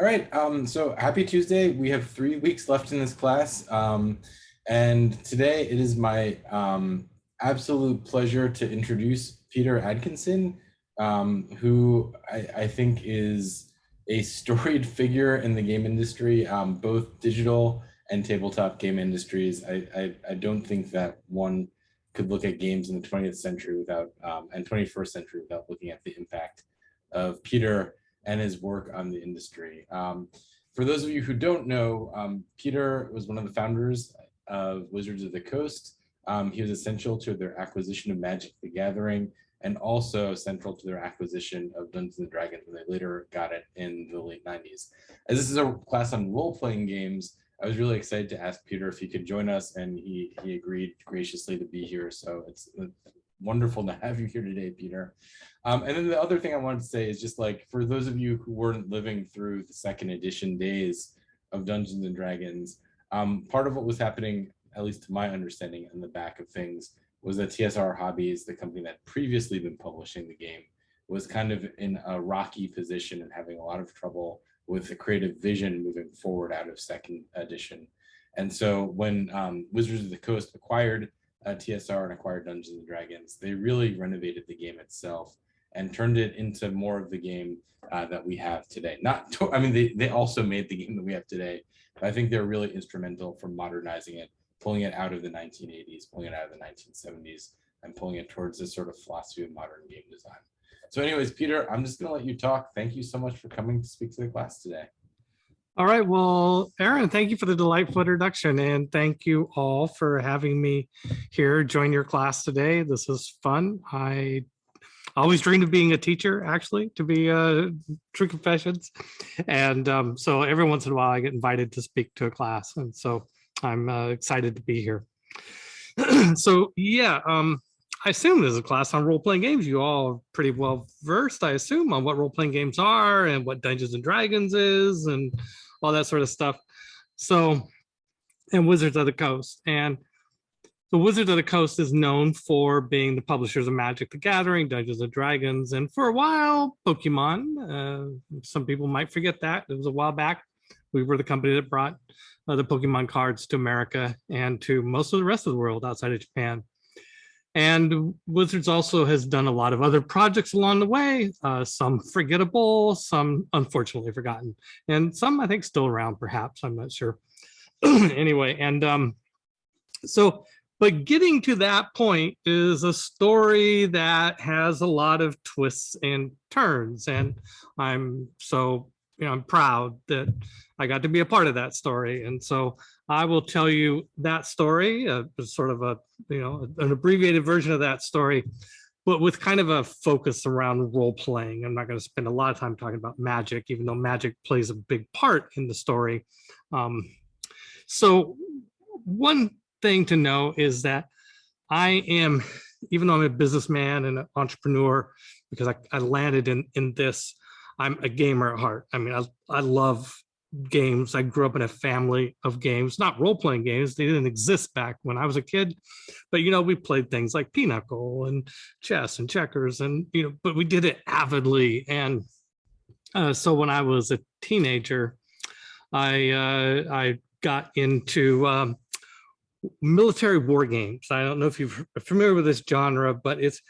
All right, um, so happy Tuesday. We have three weeks left in this class. Um, and today it is my um, absolute pleasure to introduce Peter Adkison, um, who I, I, think is a storied figure in the game industry, um, both digital and tabletop game industries. I, I, I, don't think that one could look at games in the 20th century without, um, and 21st century without looking at the impact of Peter and his work on the industry. Um, for those of you who don't know, um, Peter was one of the founders of Wizards of the Coast. Um, he was essential to their acquisition of Magic the Gathering and also central to their acquisition of Dungeons and Dragons when they later got it in the late 90s. As this is a class on role-playing games, I was really excited to ask Peter if he could join us and he, he agreed graciously to be here. So it's, it's wonderful to have you here today, Peter. Um, and then the other thing I wanted to say is just like, for those of you who weren't living through the second edition days of Dungeons and Dragons, um, part of what was happening, at least to my understanding in the back of things, was that TSR Hobbies, the company that previously been publishing the game, was kind of in a rocky position and having a lot of trouble with the creative vision moving forward out of second edition. And so when um, Wizards of the Coast acquired uh, TSR and acquired Dungeons and Dragons, they really renovated the game itself and turned it into more of the game uh, that we have today. Not, I mean, they, they also made the game that we have today, but I think they're really instrumental for modernizing it, pulling it out of the 1980s, pulling it out of the 1970s, and pulling it towards this sort of philosophy of modern game design. So anyways, Peter, I'm just gonna let you talk. Thank you so much for coming to speak to the class today. All right, well, Aaron, thank you for the delightful introduction and thank you all for having me here join your class today. This is fun. I always dreamed of being a teacher, actually, to be uh, true confessions. And um, so every once in a while I get invited to speak to a class. And so I'm uh, excited to be here. so yeah, um, I assume there's a class on role-playing games. You all are pretty well versed, I assume, on what role-playing games are and what Dungeons and Dragons is and all that sort of stuff. So, and Wizards of the Coast. And the Wizards of the Coast is known for being the publishers of Magic the Gathering, Dungeons and Dragons, and for a while, Pokemon. Uh, some people might forget that. It was a while back. We were the company that brought uh, the Pokemon cards to America and to most of the rest of the world outside of Japan. And Wizards also has done a lot of other projects along the way, uh, some forgettable, some unfortunately forgotten, and some I think still around perhaps, I'm not sure. anyway, and um, so but getting to that point is a story that has a lot of twists and turns. And I'm so, you know, I'm proud that I got to be a part of that story. And so I will tell you that story, uh, sort of a, you know, an abbreviated version of that story, but with kind of a focus around role playing. I'm not going to spend a lot of time talking about magic, even though magic plays a big part in the story. Um, so one thing to know is that I am, even though I'm a businessman and an entrepreneur, because I, I landed in, in this, I'm a gamer at heart. I mean, I, I love games. I grew up in a family of games, not role-playing games. They didn't exist back when I was a kid, but you know, we played things like pinochle and chess and checkers and, you know, but we did it avidly. And uh, so when I was a teenager, I, uh, I got into um, military war games. I don't know if you're familiar with this genre, but it's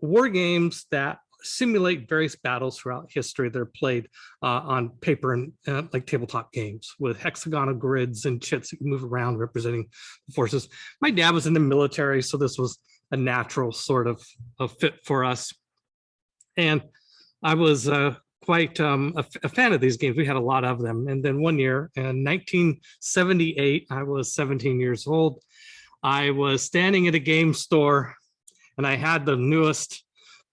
war games that simulate various battles throughout history. that are played uh, on paper and uh, like tabletop games with hexagonal grids and chits that move around representing the forces. My dad was in the military, so this was a natural sort of a fit for us. And I was uh, quite um, a, a, fan of these games. We had a lot of them. And then one year in 1978, I was 17 years old. I was standing at a game store and I had the newest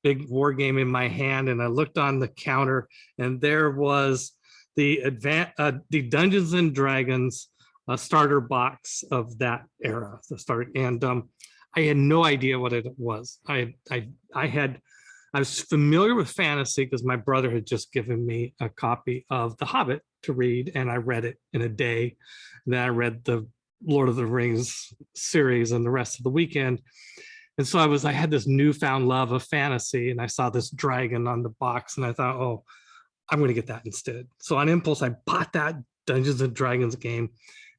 big war game in my hand and I looked on the counter and there was the advan uh, the Dungeons and Dragons uh, starter box of that era, the start. And um, I had no idea what it was. I, I, I had I was familiar with fantasy because my brother had just given me a copy of The Hobbit to read, and I read it in a day. And then I read the Lord of the Rings series and the rest of the weekend. And so I was, I had this newfound love of fantasy, and I saw this dragon on the box, and I thought, oh, I'm going to get that instead. So on impulse, I bought that Dungeons and Dragons game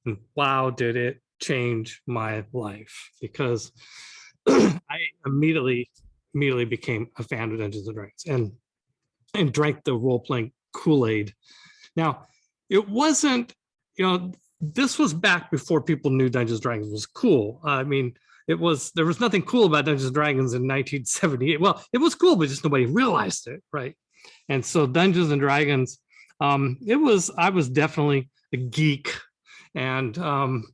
and wow, did it change my life because I immediately, immediately became a fan of Dungeons and Dragons and, and drank the role-playing Kool-Aid. Now, it wasn't, you know, this was back before people knew Dungeons and Dragons was cool. I mean, it was, there was nothing cool about Dungeons and Dragons in 1978. Well, it was cool, but just nobody realized it, right? And so Dungeons and Dragons, um, it was, I was definitely a geek and, um,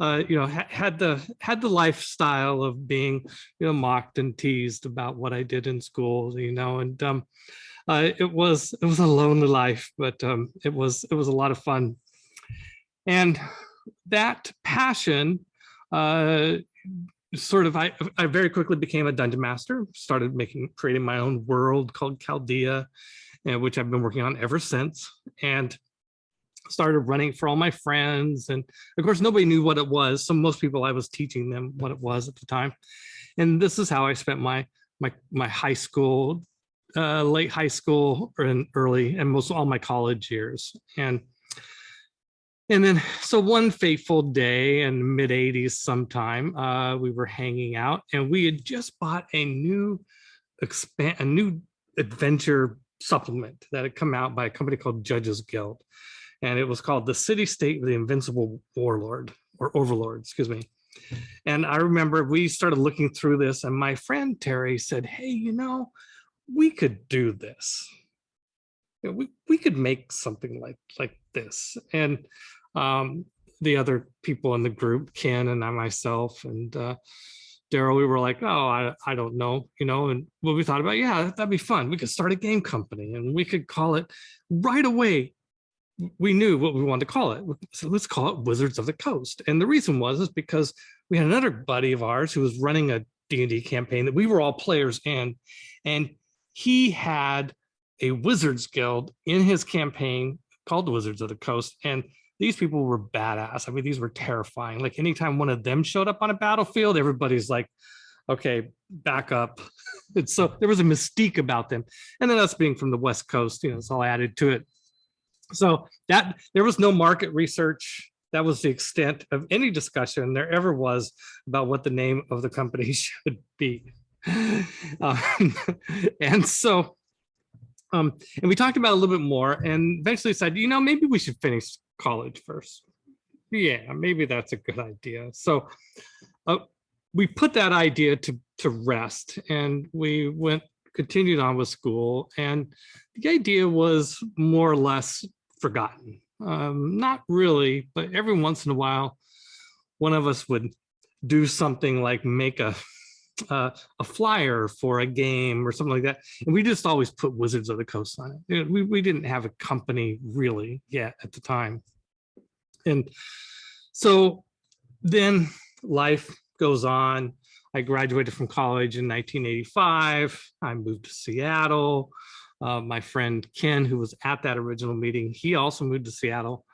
uh, you know, ha had the had the lifestyle of being, you know, mocked and teased about what I did in school, you know, and um, uh, it was it was a lonely life, but um, it was it was a lot of fun. And that passion uh, sort of, I, I very quickly became a dungeon master, started making, creating my own world called Chaldea, and which I've been working on ever since. And started running for all my friends. And of course, nobody knew what it was. So most people, I was teaching them what it was at the time. And this is how I spent my, my, my high school, uh, late high school and early and most all my college years. And and then, so one fateful day in mid 80s sometime, uh, we were hanging out and we had just bought a new expand a new adventure supplement that had come out by a company called Judges Guild. And it was called The City State of the Invincible Warlord or Overlord, excuse me. And I remember we started looking through this and my friend Terry said, hey, you know, we could do this. You know, we, we could make something like, like this. And um, the other people in the group, Ken and I myself and uh, Daryl, we were like, oh, I, I don't know, you know, and what we thought about, yeah, that'd be fun. We could start a game company and we could call it right away. We knew what we wanted to call it. So let's call it Wizards of the Coast. And the reason was is because we had another buddy of ours who was running a D&D campaign that we were all players in, and he had a Wizards Guild in his campaign called the Wizards of the Coast. And these people were badass. I mean, these were terrifying. Like anytime one of them showed up on a battlefield, everybody's like, okay, back up. and so there was a mystique about them. And then us being from the West Coast, you know, it's all added to it. So that there was no market research. That was the extent of any discussion there ever was about what the name of the company should be. Um, and so um, and we talked about a little bit more and eventually said, you know, maybe we should finish college first. Yeah, maybe that's a good idea. So uh, we put that idea to, to rest and we went, continued on with school. And the idea was more or less forgotten. Um, not really, but every once in a while, one of us would do something like make a uh, a flyer for a game or something like that. And we just always put Wizards of the Coast on it. We, we didn't have a company really yet at the time. And so then life goes on. I graduated from college in 1985. I moved to Seattle. Uh, my friend Ken, who was at that original meeting, he also moved to Seattle.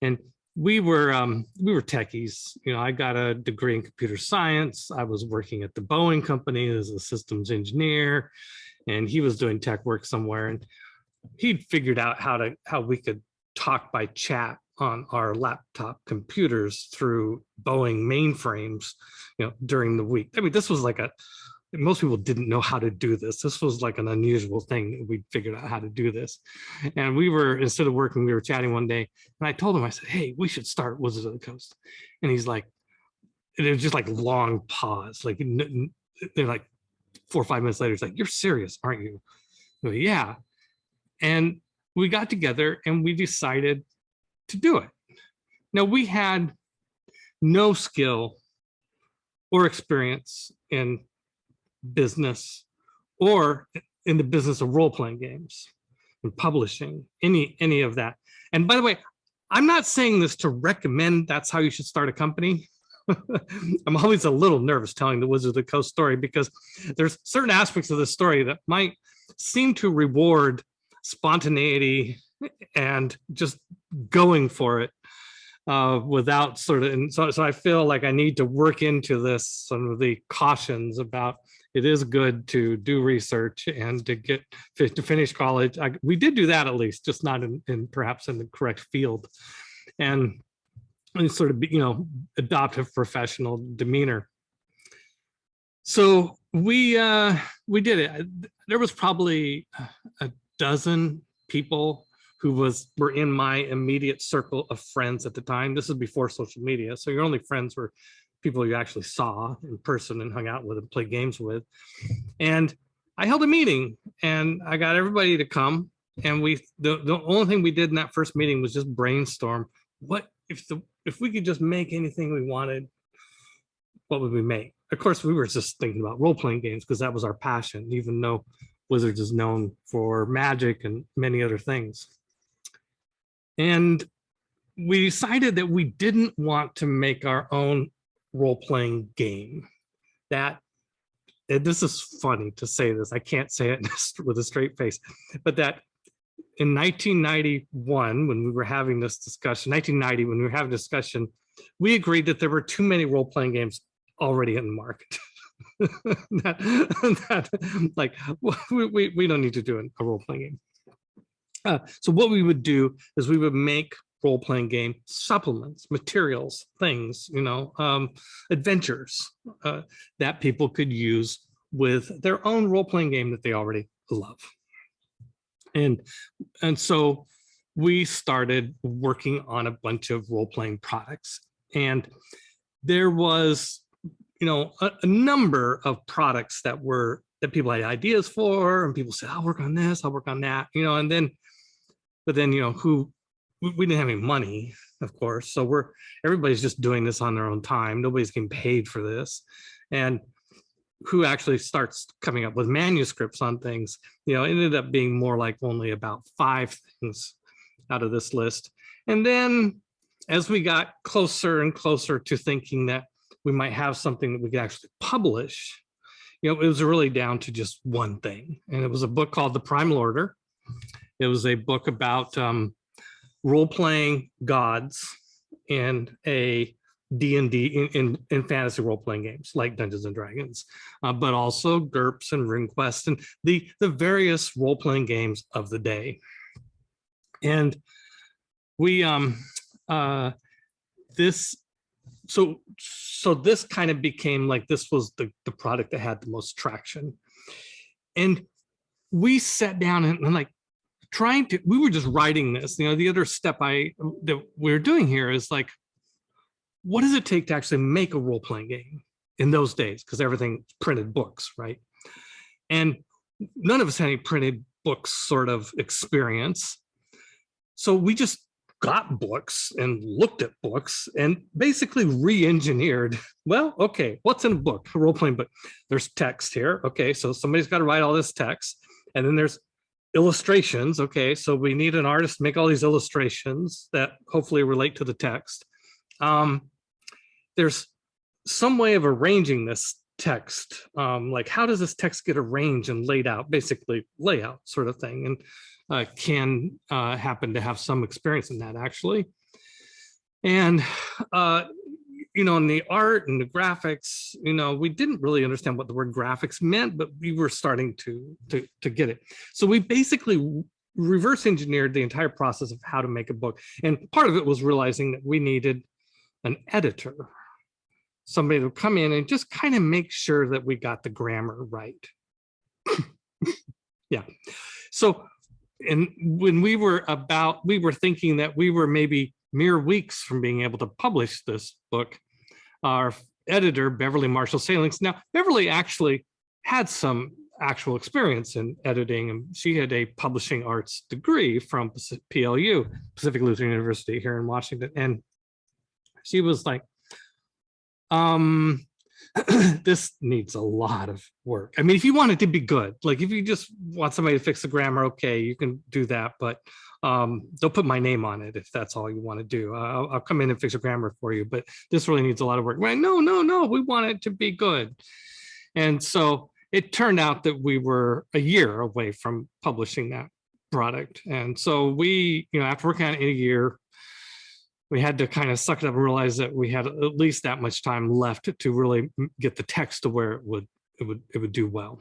And we were um, we were techies. You know, I got a degree in computer science. I was working at the Boeing company as a systems engineer, and he was doing tech work somewhere. And he'd figured out how to how we could talk by chat on our laptop computers through Boeing mainframes, you know, during the week. I mean, this was like a most people didn't know how to do this. This was like an unusual thing. We figured out how to do this. And we were, instead of working, we were chatting one day and I told him, I said, hey, we should start Wizards of the Coast. And he's like, it was just like long pause. Like they're like four or five minutes later, it's like, you're serious, aren't you? Go, yeah. And we got together and we decided to do it. Now we had no skill or experience in business or in the business of role-playing games and publishing, any, any of that. And by the way, I'm not saying this to recommend that's how you should start a company. I'm always a little nervous telling the Wizard of the Coast story because there's certain aspects of the story that might seem to reward spontaneity and just going for it. uh, without sort of, and so, so I feel like I need to work into this, some of the cautions about it is good to do research and to get to finish college. I, we did do that at least, just not in, in perhaps in the correct field. And, and sort of, you know, adopt a professional demeanor. So we uh, we did it. There was probably a dozen people who was were in my immediate circle of friends at the time. This is before social media, so your only friends were people you actually saw in person and hung out with and played games with. And I held a meeting and I got everybody to come. And we the, the only thing we did in that first meeting was just brainstorm what if the if we could just make anything we wanted, what would we make? Of course, we were just thinking about role-playing games because that was our passion, even though Wizards is known for magic and many other things. And we decided that we didn't want to make our own role-playing game. That, and this is funny to say this, I can't say it with a straight face, but that in 1991, when we were having this discussion, 1990, when we were having a discussion, we agreed that there were too many role-playing games already in the market. that, that, like we, we, don't need to do a role-playing game. Uh, so what we would do is we would make role-playing game supplements, materials, things, you know, um, adventures uh, that people could use with their own role-playing game that they already love. And, and so we started working on a bunch of role-playing products. And there was, you know, a, a number of products that were that people had ideas for, and people said, "I'll work on this, I'll work on that," you know. And then, but then, you know, who we, didn't have any money, of course, so we're everybody's just doing this on their own time. Nobody's getting paid for this, and who actually starts coming up with manuscripts on things, you know, ended up being more like only about five things out of this list. And then as we got closer and closer to thinking that we might have something that we could actually publish, you know, it was really down to just one thing. And it was a book called The Primal Order. It was a book about um, role-playing gods and a D&D in, in, in fantasy role-playing games like Dungeons and Dragons, uh, but also GURPS and RuneQuest and the, the various role-playing games of the day. And we, um, uh, this, so, so this kind of became like, this was the, the product that had the most traction. And we sat down and, and like trying to, we were just writing this, you know, the other step I, that we're doing here is like, what does it take to actually make a role-playing game in those days? Because everything printed books, right? And none of us had any printed books sort of experience. So we just got books and looked at books and basically re-engineered, well, okay, what's in a book, a role-playing book? There's text here. Okay, so somebody's got to write all this text. And then there's illustrations. Okay, so we need an artist make all these illustrations that hopefully relate to the text. Um, there's some way of arranging this text. Um, like how does this text get arranged and laid out, basically layout sort of thing. And uh, can uh, happen to have some experience in that actually. And, uh, you know, in the art and the graphics, you know, we didn't really understand what the word graphics meant, but we were starting to, to, to get it. So we basically reverse engineered the entire process of how to make a book. And part of it was realizing that we needed an editor, somebody to come in and just kind of make sure that we got the grammar right. yeah. So and when we were about, we were thinking that we were maybe mere weeks from being able to publish this book, our editor, Beverly Marshall Salings. Now, Beverly actually had some actual experience in editing and she had a publishing arts degree from PLU, Pacific Lutheran University here in Washington. And she was like, um, this needs a lot of work. I mean, if you want it to be good, like if you just want somebody to fix the grammar, okay, you can do that, but um, don't put my name on it if that's all you want to do. I'll, I'll come in and fix a grammar for you, but this really needs a lot of work. Right? No, no, no, we want it to be good. And so it turned out that we were a year away from publishing that product. And so we, you know, after working on it a year, we had to kind of suck it up and realize that we had at least that much time left to really get the text to where it would it would it would do well.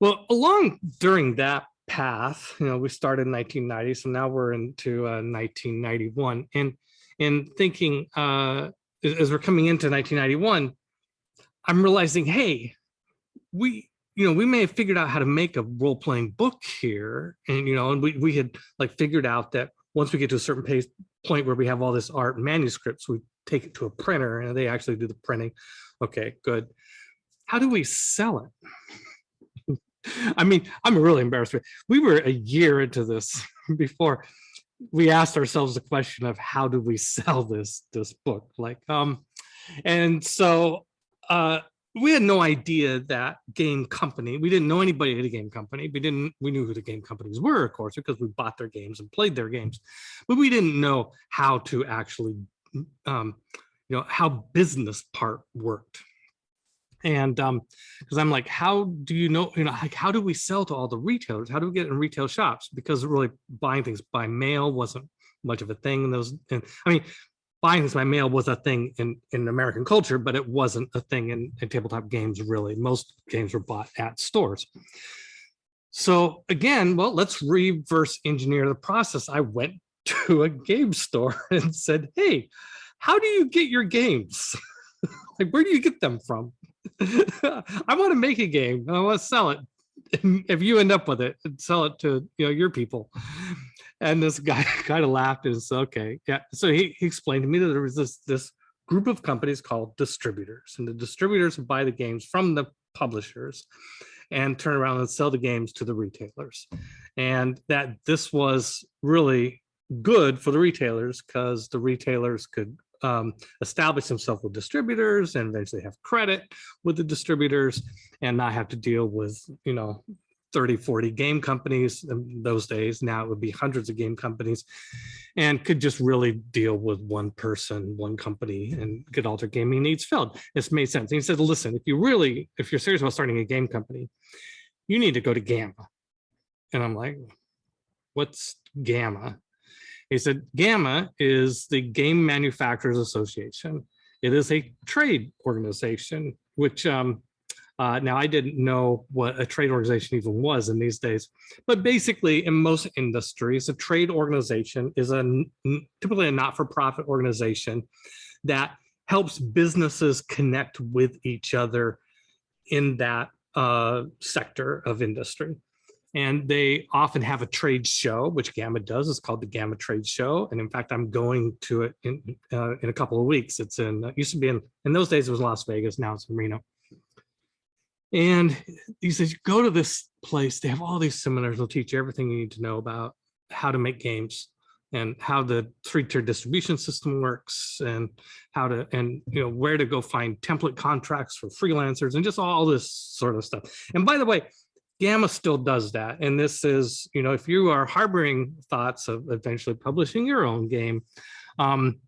Well, along during that path, you know, we started in 1990, so now we're into uh, 1991, and and thinking uh, as we're coming into 1991, I'm realizing, hey, we you know we may have figured out how to make a role-playing book here, and you know, and we we had like figured out that once we get to a certain pace, point where we have all this art manuscripts, we take it to a printer and they actually do the printing. Okay, good. How do we sell it? I mean, I'm really embarrassed. We were a year into this before we asked ourselves the question of how do we sell this this book? Like, um, and so uh, we had no idea that game company. We didn't know anybody at a game company. We didn't. We knew who the game companies were, of course, because we bought their games and played their games, but we didn't know how to actually, um, you know, how business part worked and um because i'm like how do you know you know like how do we sell to all the retailers how do we get in retail shops because really buying things by mail wasn't much of a thing in those and i mean things by mail was a thing in in american culture but it wasn't a thing in, in tabletop games really most games were bought at stores so again well let's reverse engineer the process i went to a game store and said hey how do you get your games like where do you get them from I want to make a game. I want to sell it. If you end up with it, sell it to you know your people. And this guy kind of laughed and said, "Okay, yeah." So he, he explained to me that there was this this group of companies called distributors, and the distributors buy the games from the publishers and turn around and sell the games to the retailers, and that this was really good for the retailers because the retailers could um, establish themselves with distributors and eventually have credit with the distributors and not have to deal with, you know, 30, 40 game companies in those days. Now it would be hundreds of game companies and could just really deal with one person, one company and get all their gaming needs filled. It's made sense. And he said, listen, if you really, if you're serious about starting a game company, you need to go to GAMA. And I'm like, what's GAMA? He said, GAMA is the Game Manufacturers Association. It is a trade organization, which um, uh, now I didn't know what a trade organization even was in these days, but basically in most industries, a trade organization is a typically a not-for-profit organization that helps businesses connect with each other in that uh, sector of industry and they often have a trade show, which GAMA does. It's called the GAMA Trade Show, and in fact, I'm going to it in uh, in a couple of weeks. It's in uh, used to be in in those days it was Las Vegas. Now it's in Reno. And he says, go to this place. They have all these seminars. They'll teach you everything you need to know about how to make games and how the three-tier distribution system works and how to and you know where to go find template contracts for freelancers and just all this sort of stuff. And by the way, GAMA still does that. And this is, you know, if you are harboring thoughts of eventually publishing your own game, um,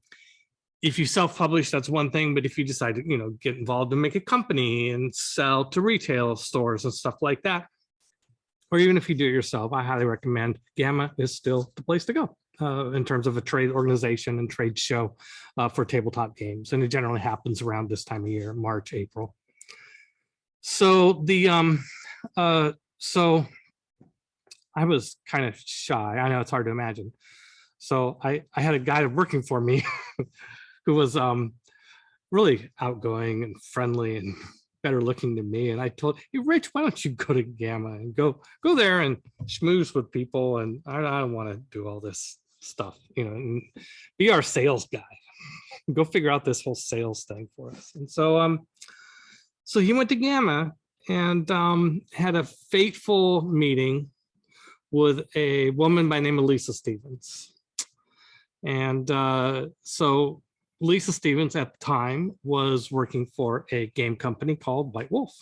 if you self-publish, that's one thing. But if you decide to, you know, get involved and make a company and sell to retail stores and stuff like that, or even if you do it yourself, I highly recommend GAMA is still the place to go. Uh, in terms of a trade organization and trade show uh, for tabletop games. And it generally happens around this time of year, March, April. So the um, uh, so I was kind of shy. I know it's hard to imagine. So I, I had a guy working for me who was um, really outgoing and friendly and better looking than me. And I told, hey, Rich, why don't you go to GAMA and go go there and schmooze with people? And I, I don't want to do all this stuff, you know, and be our sales guy. go figure out this whole sales thing for us. And so um, so he went to GAMA and um, had a fateful meeting with a woman by name of Lisa Stevens. And uh, so Lisa Stevens at the time was working for a game company called White Wolf,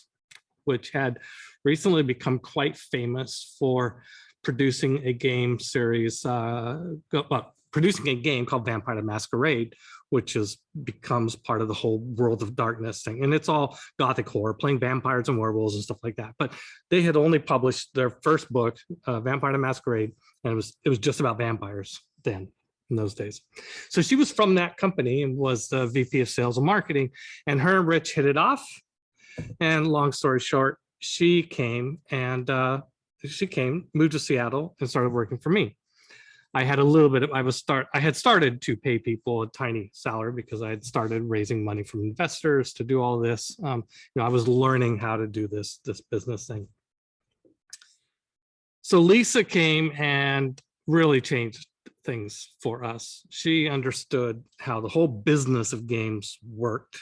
which had recently become quite famous for producing a game series, uh, well, producing a game called Vampire the Masquerade, which is becomes part of the whole world of darkness thing. And it's all gothic horror, playing vampires and werewolves and stuff like that. But they had only published their first book, uh, Vampire the Masquerade, and it was it was just about vampires then. In those days. So she was from that company and was the VP of sales and marketing and her and Rich hit it off. And long story short, she came and uh, she came, moved to Seattle and started working for me. I had a little bit of, I was start, I had started to pay people a tiny salary because I had started raising money from investors to do all this. Um, you know, I was learning how to do this, this business thing. So Lisa came and really changed things for us. She understood how the whole business of games worked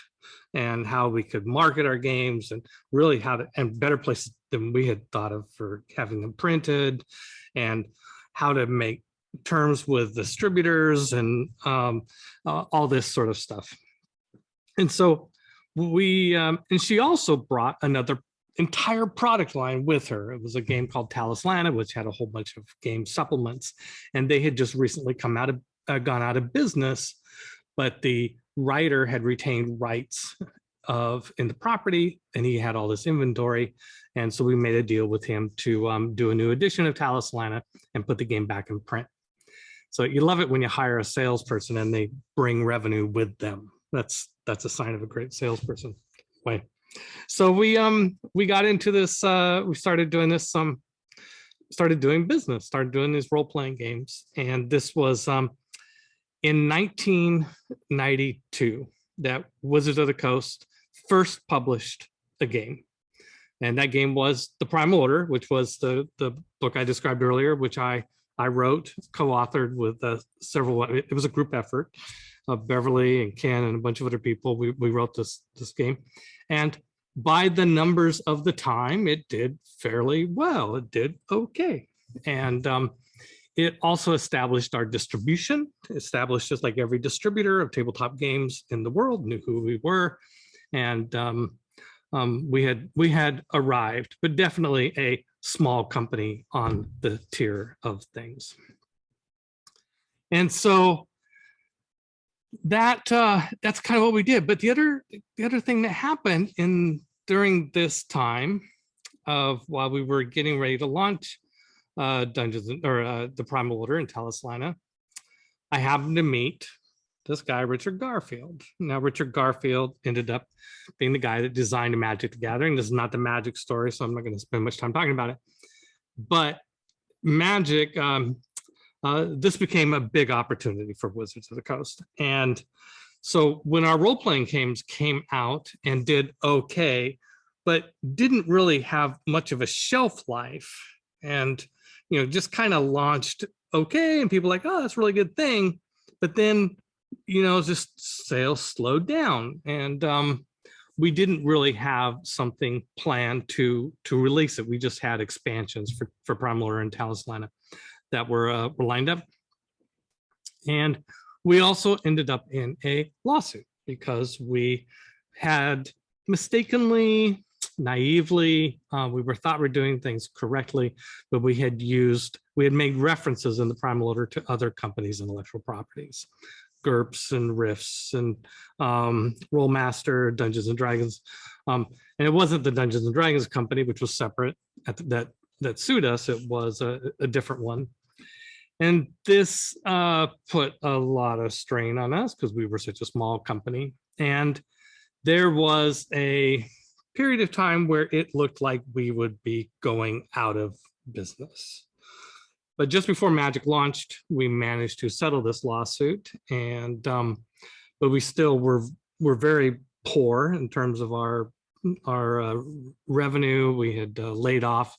and how we could market our games and really how to, and better places than we had thought of for having them printed and how to make terms with distributors and um, uh, all this sort of stuff. And so we, um, and she also brought another entire product line with her. It was a game called Talislanta, which had a whole bunch of game supplements. And they had just recently come out of, uh, gone out of business, but the writer had retained rights of in the property and he had all this inventory. And so we made a deal with him to um, do a new edition of Talislanta and put the game back in print. So you love it when you hire a salesperson and they bring revenue with them. That's that's a sign of a great salesperson. Way. So we um we got into this. Uh, we started doing this. Um, started doing business. Started doing these role playing games, and this was um in 1992 that Wizards of the Coast first published a game. And that game was The Primal Order, which was the, the book I described earlier, which I I wrote, co-authored with uh, several, it was a group effort. Uh, Beverly and Ken and a bunch of other people, we, we wrote this, this game. And by the numbers of the time, it did fairly well. It did okay. And um, it also established our distribution, established just like every distributor of tabletop games in the world knew who we were. And um, um, we had we had arrived, but definitely a small company on the tier of things. And so that uh, that's kind of what we did. But the other the other thing that happened in during this time of while we were getting ready to launch uh, Dungeons or uh, the Primal Order in Talislanta, I happened to meet this guy, Richard Garfield. Now, Richard Garfield ended up being the guy that designed Magic the Gathering. This is not the magic story, so I'm not going to spend much time talking about it. But magic, um, uh, this became a big opportunity for Wizards of the Coast. And so when our role-playing games came out and did okay, but didn't really have much of a shelf life and, you know, just kind of launched okay. And people like, oh, that's a really good thing. But then you know, just sales slowed down and um, we didn't really have something planned to to release it. We just had expansions for, for Primal and Talislanta that were, uh, were lined up. And we also ended up in a lawsuit because we had mistakenly, naively, uh, we were thought we we're doing things correctly, but we had used, we had made references in the primal order to other companies' intellectual properties. GURPS and Rifts and um, Rolemaster, Dungeons and Dragons. Um, and it wasn't the Dungeons and Dragons company, which was separate the, that that sued us. It was a, a different one. And this uh, put a lot of strain on us because we were such a small company. And there was a period of time where it looked like we would be going out of business. But just before Magic launched, we managed to settle this lawsuit, and um, but we still were were very poor in terms of our our uh, revenue. We had uh, laid off.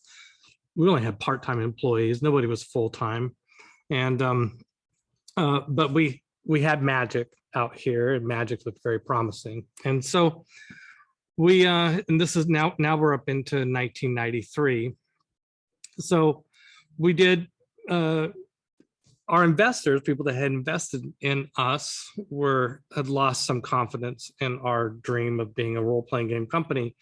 We only had part-time employees. Nobody was full-time, and um, uh, but we we had Magic out here, and Magic looked very promising. And so we uh, and this is now now we're up into 1993. So we did uh, our investors, people that had invested in us, were had lost some confidence in our dream of being a role-playing game company,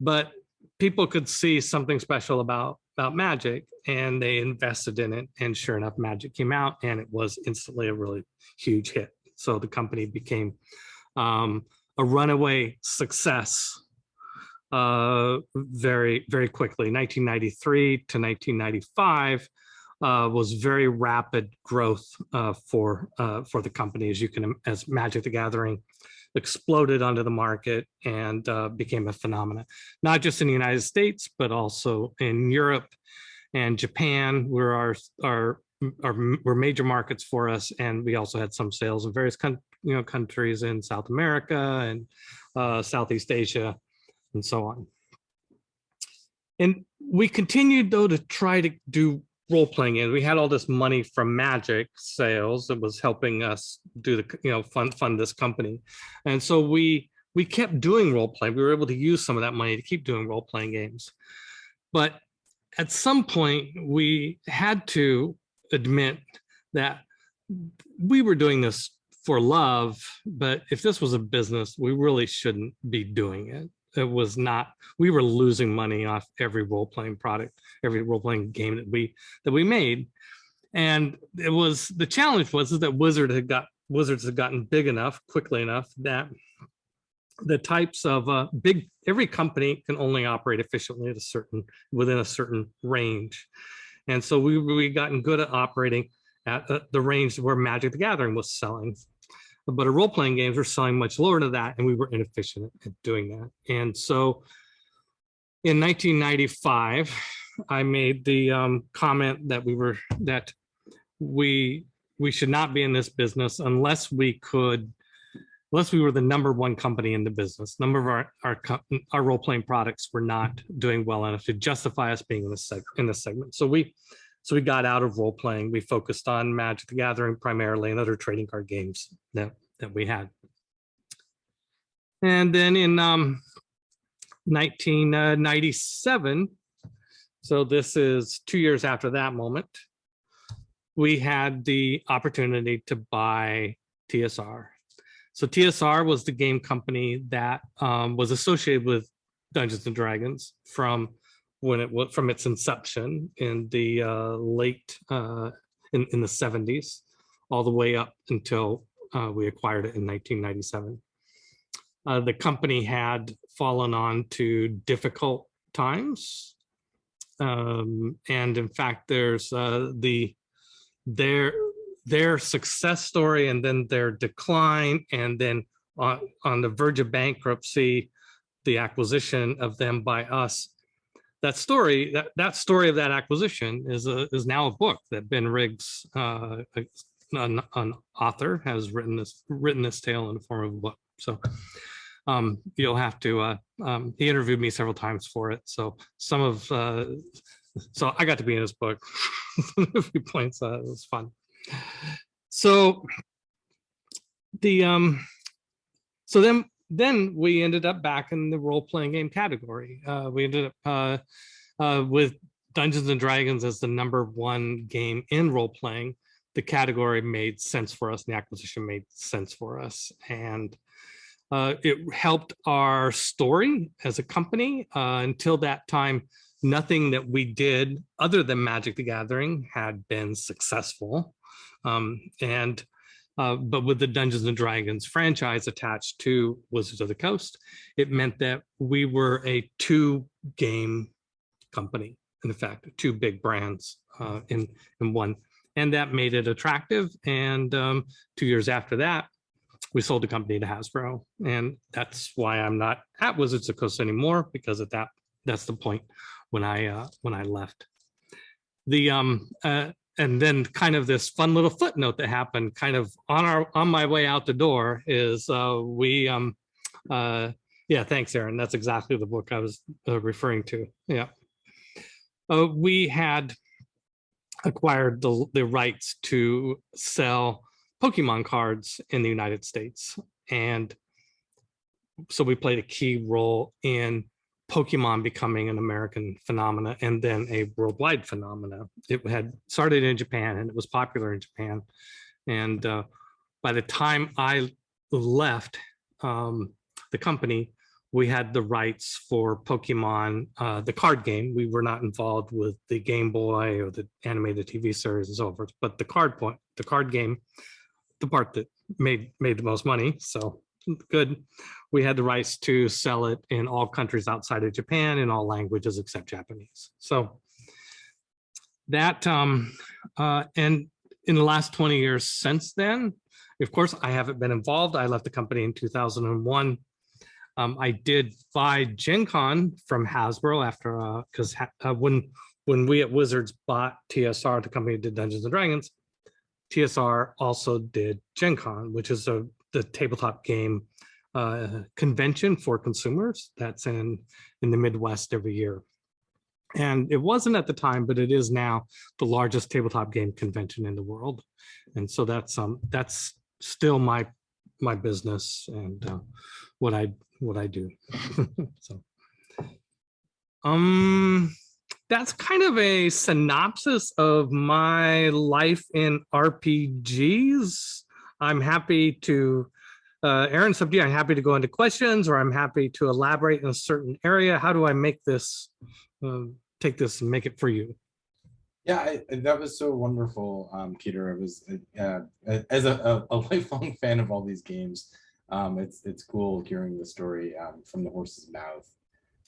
but people could see something special about about Magic, and they invested in it. And sure enough, Magic came out, and it was instantly a really huge hit. So the company became um, a runaway success uh, very very quickly. 1993 to 1995 uh, was very rapid growth uh, for uh, for the company, as you can as Magic the Gathering exploded onto the market and uh, became a phenomenon, not just in the United States but also in Europe and Japan, where our our are were major markets for us, and we also had some sales in various you know countries in South America and uh, Southeast Asia, and so on. And we continued though to try to do role playing, and we had all this money from Magic sales that was helping us do the you know fund fund this company, and so we we kept doing role play. We were able to use some of that money to keep doing role playing games, but at some point we had to admit that we were doing this for love, but if this was a business, we really shouldn't be doing it. It was not, we were losing money off every role-playing product, every role-playing game that we that we made. And it was the challenge was that Wizard had got Wizards had gotten big enough quickly enough that the types of uh, big every company can only operate efficiently at a certain within a certain range and so we we gotten good at operating at uh, the range where magic the gathering was selling but our role-playing games were selling much lower to that and we were inefficient at doing that and so in 1995 i made the um, comment that we were that we we should not be in this business unless we could unless we were the number one company in the business, number of our our, our role playing products were not doing well enough to justify us being in this seg- in this segment. So we so we got out of role playing. We focused on Magic the Gathering primarily and other trading card games that that we had. And then in um, 1997, so this is two years after that moment, we had the opportunity to buy TSR. So TSR was the game company that um, was associated with Dungeons and Dragons from when it was from its inception in the uh, late uh, in, in the 70s, all the way up until uh, we acquired it in 1997. Uh, the company had fallen on to difficult times. Um, and in fact, there's uh, the their their success story and then their decline and then on, on the verge of bankruptcy, the acquisition of them by us. That story, that, that story of that acquisition is a, is now a book that Ben Riggs, uh, an, an author, has written this written this tale in the form of a book. So um, you'll have to. Uh, um, he interviewed me several times for it. So some of uh, so I got to be in his book. a few points. Uh, it was fun. So the um so then then we ended up back in the role-playing game category. Uh, we ended up uh, uh, with Dungeons and Dragons as the number one game in role-playing. The category made sense for us, and the acquisition made sense for us, and uh, it helped our story as a company. Uh, until that time, nothing that we did other than Magic the Gathering had been successful. Um, and uh, but with the Dungeons and Dragons franchise attached to Wizards of the Coast, it meant that we were a two game company, in fact, two big brands uh, in, in one. And that made it attractive. And um, two years after that, we sold the company to Hasbro. And that's why I'm not at Wizards of the Coast anymore, because at that, that's the point when I, uh, when I left. The, um, uh, and then kind of this fun little footnote that happened kind of on our on my way out the door is uh we um uh yeah thanks aaron. That's exactly the book i was uh, referring to. Yeah. Uh, we had acquired the, the rights to sell pokemon cards in the united states. And so we played a key role in Pokemon becoming an American phenomena and then a worldwide phenomena. It had started in Japan and it was popular in Japan. And uh, by the time I left um, the company, we had the rights for Pokemon, uh, the card game. We were not involved with the Game Boy or the animated TV series and so forth, but the card point, the card game, the part that made made the most money. So good. We had the rights to sell it in all countries outside of Japan in all languages except Japanese. So that, um, uh, and in the last 20 years since then, of course, I haven't been involved. I left the company in 2001. Um, I did buy Gen Con from Hasbro after, because uh, when when we at Wizards bought TSR, the company that did Dungeons and Dragons, TSR also did Gen Con, which is a the tabletop game uh, convention for consumers that's in in the Midwest every year. And it wasn't at the time, but it is now the largest tabletop game convention in the world. And so that's um that's still my my business and uh, what I what I do. so um that's kind of a synopsis of my life in RPGs. I'm happy to, uh, Aaron, you. I'm happy to go into questions or I'm happy to elaborate in a certain area. How do I make this, uh, take this and make it for you? Yeah, I, that was so wonderful, um, Peter. It was uh, as a, a, lifelong fan of all these games. Um, it's it's cool hearing the story um, from the horse's mouth.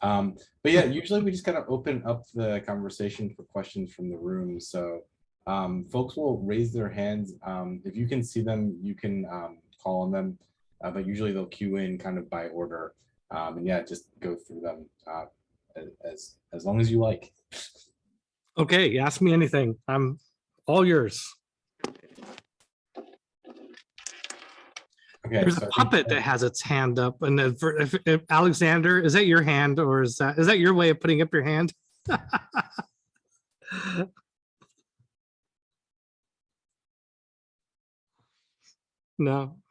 Um, but yeah, usually we just kind of open up the conversation for questions from the room. So um, folks will raise their hands. Um, if you can see them, you can um, call on them, uh, but usually they'll queue in kind of by order. Um, and yeah, just go through them uh, as, as long as you like. Okay, ask me anything. I'm all yours. Okay, There's so a puppet that has its hand up, and if, if, if Alexander, is that your hand, or is that is that your way of putting up your hand? no.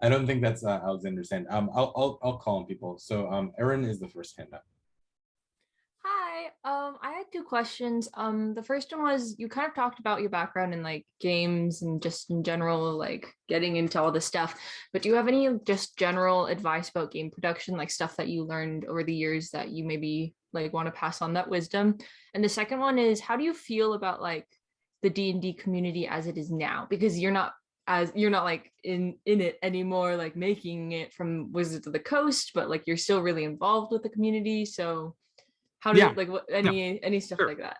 I don't think that's uh, Alexander's hand. Um, I'll, I'll I'll call on people. So um, Erin is the first hand up. Hi, um, I had two questions. Um, the first one was you kind of talked about your background in like games and just in general, like getting into all this stuff. But do you have any just general advice about game production, like stuff that you learned over the years that you maybe like want to pass on that wisdom? And the second one is how do you feel about like the D and D community as it is now? Because you're not as you're not like in in it anymore, like making it from Wizards of the Coast, but like you're still really involved with the community. So how do Yeah. you like what any any stuff Sure. like that?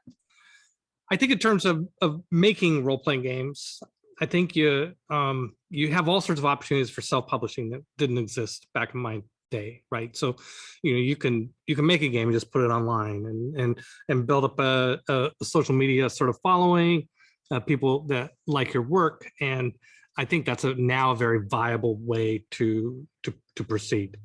I think in terms of of making role playing games, I think you um you have all sorts of opportunities for self publishing that didn't exist back in my day, right? So you know you can you can make a game and just put it online and and and build up a, a social media sort of following, uh, people that like your work, and I think that's a now a very viable way to to to proceed.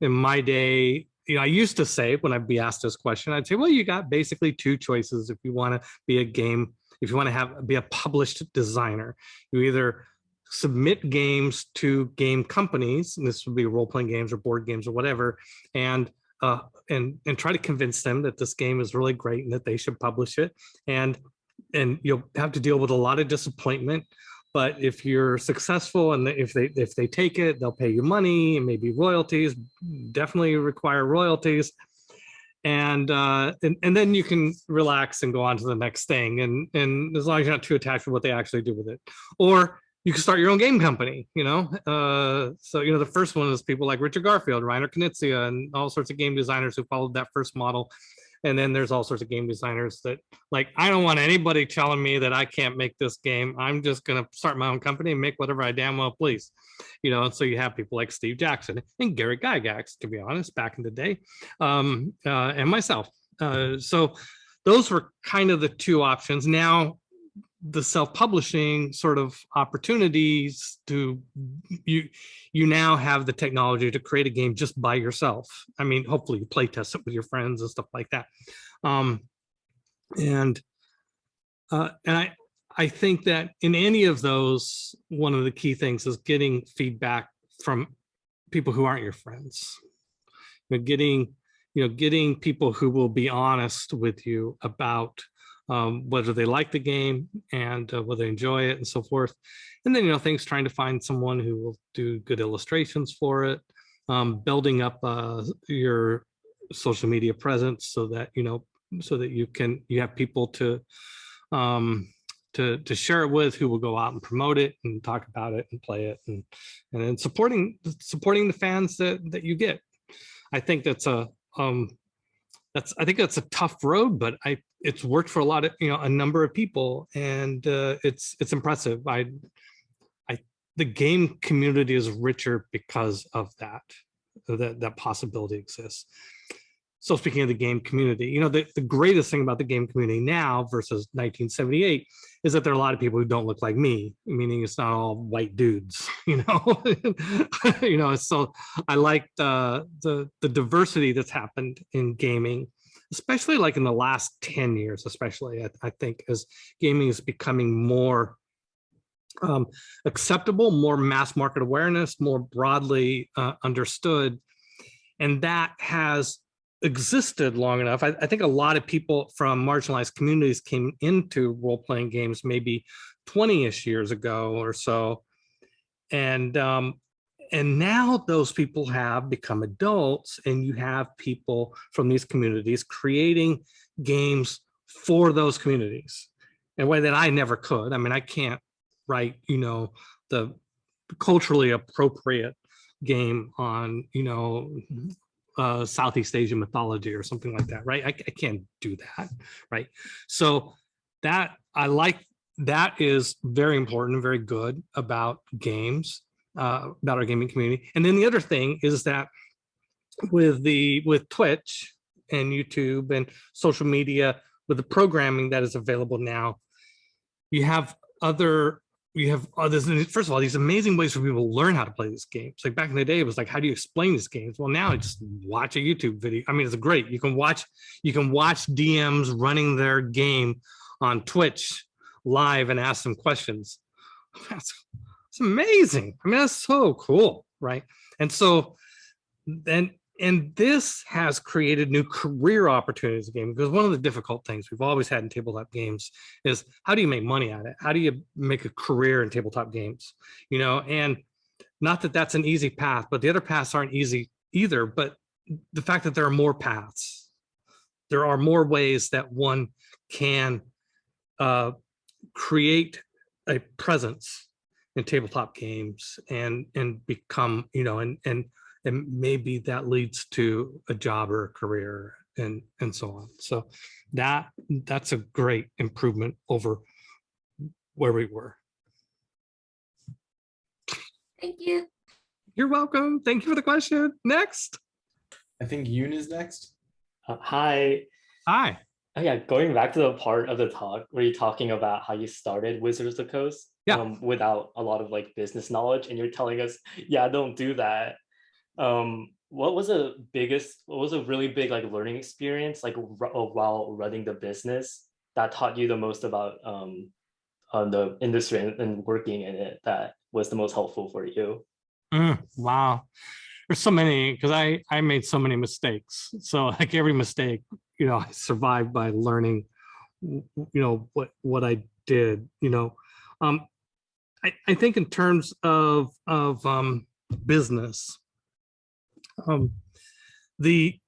In my day, you know, I used to say when I'd be asked this question, I'd say, well, you got basically two choices if you want to be a game, if you want to have be a published designer. You either submit games to game companies, and this would be role-playing games or board games or whatever, and uh, and and try to convince them that this game is really great and that they should publish it. And and you'll have to deal with a lot of disappointment but if you're successful and if they if they take it they'll pay you money and maybe royalties definitely require royalties and uh and, and then you can relax and go on to the next thing and and as long as you're not too attached to what they actually do with it or you can start your own game company you know uh so you know the first one is people like richard garfield reiner knizia and all sorts of game designers who followed that first model and then there's all sorts of game designers that like, I don't want anybody telling me that I can't make this game. I'm just going to start my own company and make whatever I damn well please. You know, and so you have people like Steve Jackson and Gary Gygax, to be honest, back in the day, um, uh, and myself. Uh, so those were kind of the two options. Now the self-publishing sort of opportunities to you you now have the technology to create a game just by yourself. I mean hopefully you play test it with your friends and stuff like that. Um and uh and i i think that in any of those one of the key things is getting feedback from people who aren't your friends. You getting you know getting people who will be honest with you about um, whether they like the game and uh, whether they enjoy it and so forth. And then, you know, things trying to find someone who will do good illustrations for it, um, building up uh, your social media presence so that, you know, so that you can, you have people to, um, to, to share it with who will go out and promote it and talk about it and play it and, and then supporting, supporting the fans that, that you get. I think that's a, um, that's I think that's a tough road, but I it's worked for a lot of you know a number of people, and uh, it's it's impressive. I I the game community is richer because of that that that possibility exists. So speaking of the game community, you know, the, the greatest thing about the game community now versus 1978 is that there are a lot of people who don't look like me, meaning it's not all white dudes, you know, you know, so I like the, the, the diversity that's happened in gaming, especially like in the last 10 years, especially I, I think as gaming is becoming more um, acceptable, more mass market awareness, more broadly uh, understood. And that has existed long enough. I, I, think a lot of people from marginalized communities came into role-playing games maybe 20-ish years ago or so. And, um, and now those people have become adults and you have people from these communities creating games for those communities in a way that I never could. I mean, I can't write, you know, the culturally appropriate game on, you know, uh, Southeast Asian mythology or something like that, right? I, I can't do that, right? So that I like that is very important, very good about games, uh, about our gaming community. And then the other thing is that with the with Twitch and YouTube and social media, with the programming that is available now, you have other you have others. First of all, these amazing ways for people to learn how to play these games. Like back in the day, it was like, how do you explain these games? Well, now just watch a YouTube video. I mean, it's great. You can watch, you can watch DMs running their game on Twitch live and ask them questions. That's, that's amazing. I mean, that's so cool, right? And so then and this has created new career opportunities gaming because one of the difficult things we've always had in tabletop games is how do you make money at it? How do you make a career in tabletop games? You know, and not that that's an easy path, but the other paths aren't easy either. But the fact that there are more paths, there are more ways that one can uh, create a presence in tabletop games and and become, you know, and and and maybe that leads to a job or a career and and so on. So that that's a great improvement over where we were. Thank you. You're welcome. Thank you for the question. Next. I think yoon is next. Uh, hi. Hi. Oh yeah going back to the part of the talk where you're talking about how you started wizards of the coast yeah. Um, without a lot of like business knowledge and you're telling us yeah don't do that um what was the biggest what was a really big like learning experience like while running the business that taught you the most about um on the industry and, and, working in it that was the most helpful for you? Mm, wow. There's so many because i i made so many mistakes. So like every mistake you know i survived by learning you know what what i did you know? Um i i think in terms of of um business um, the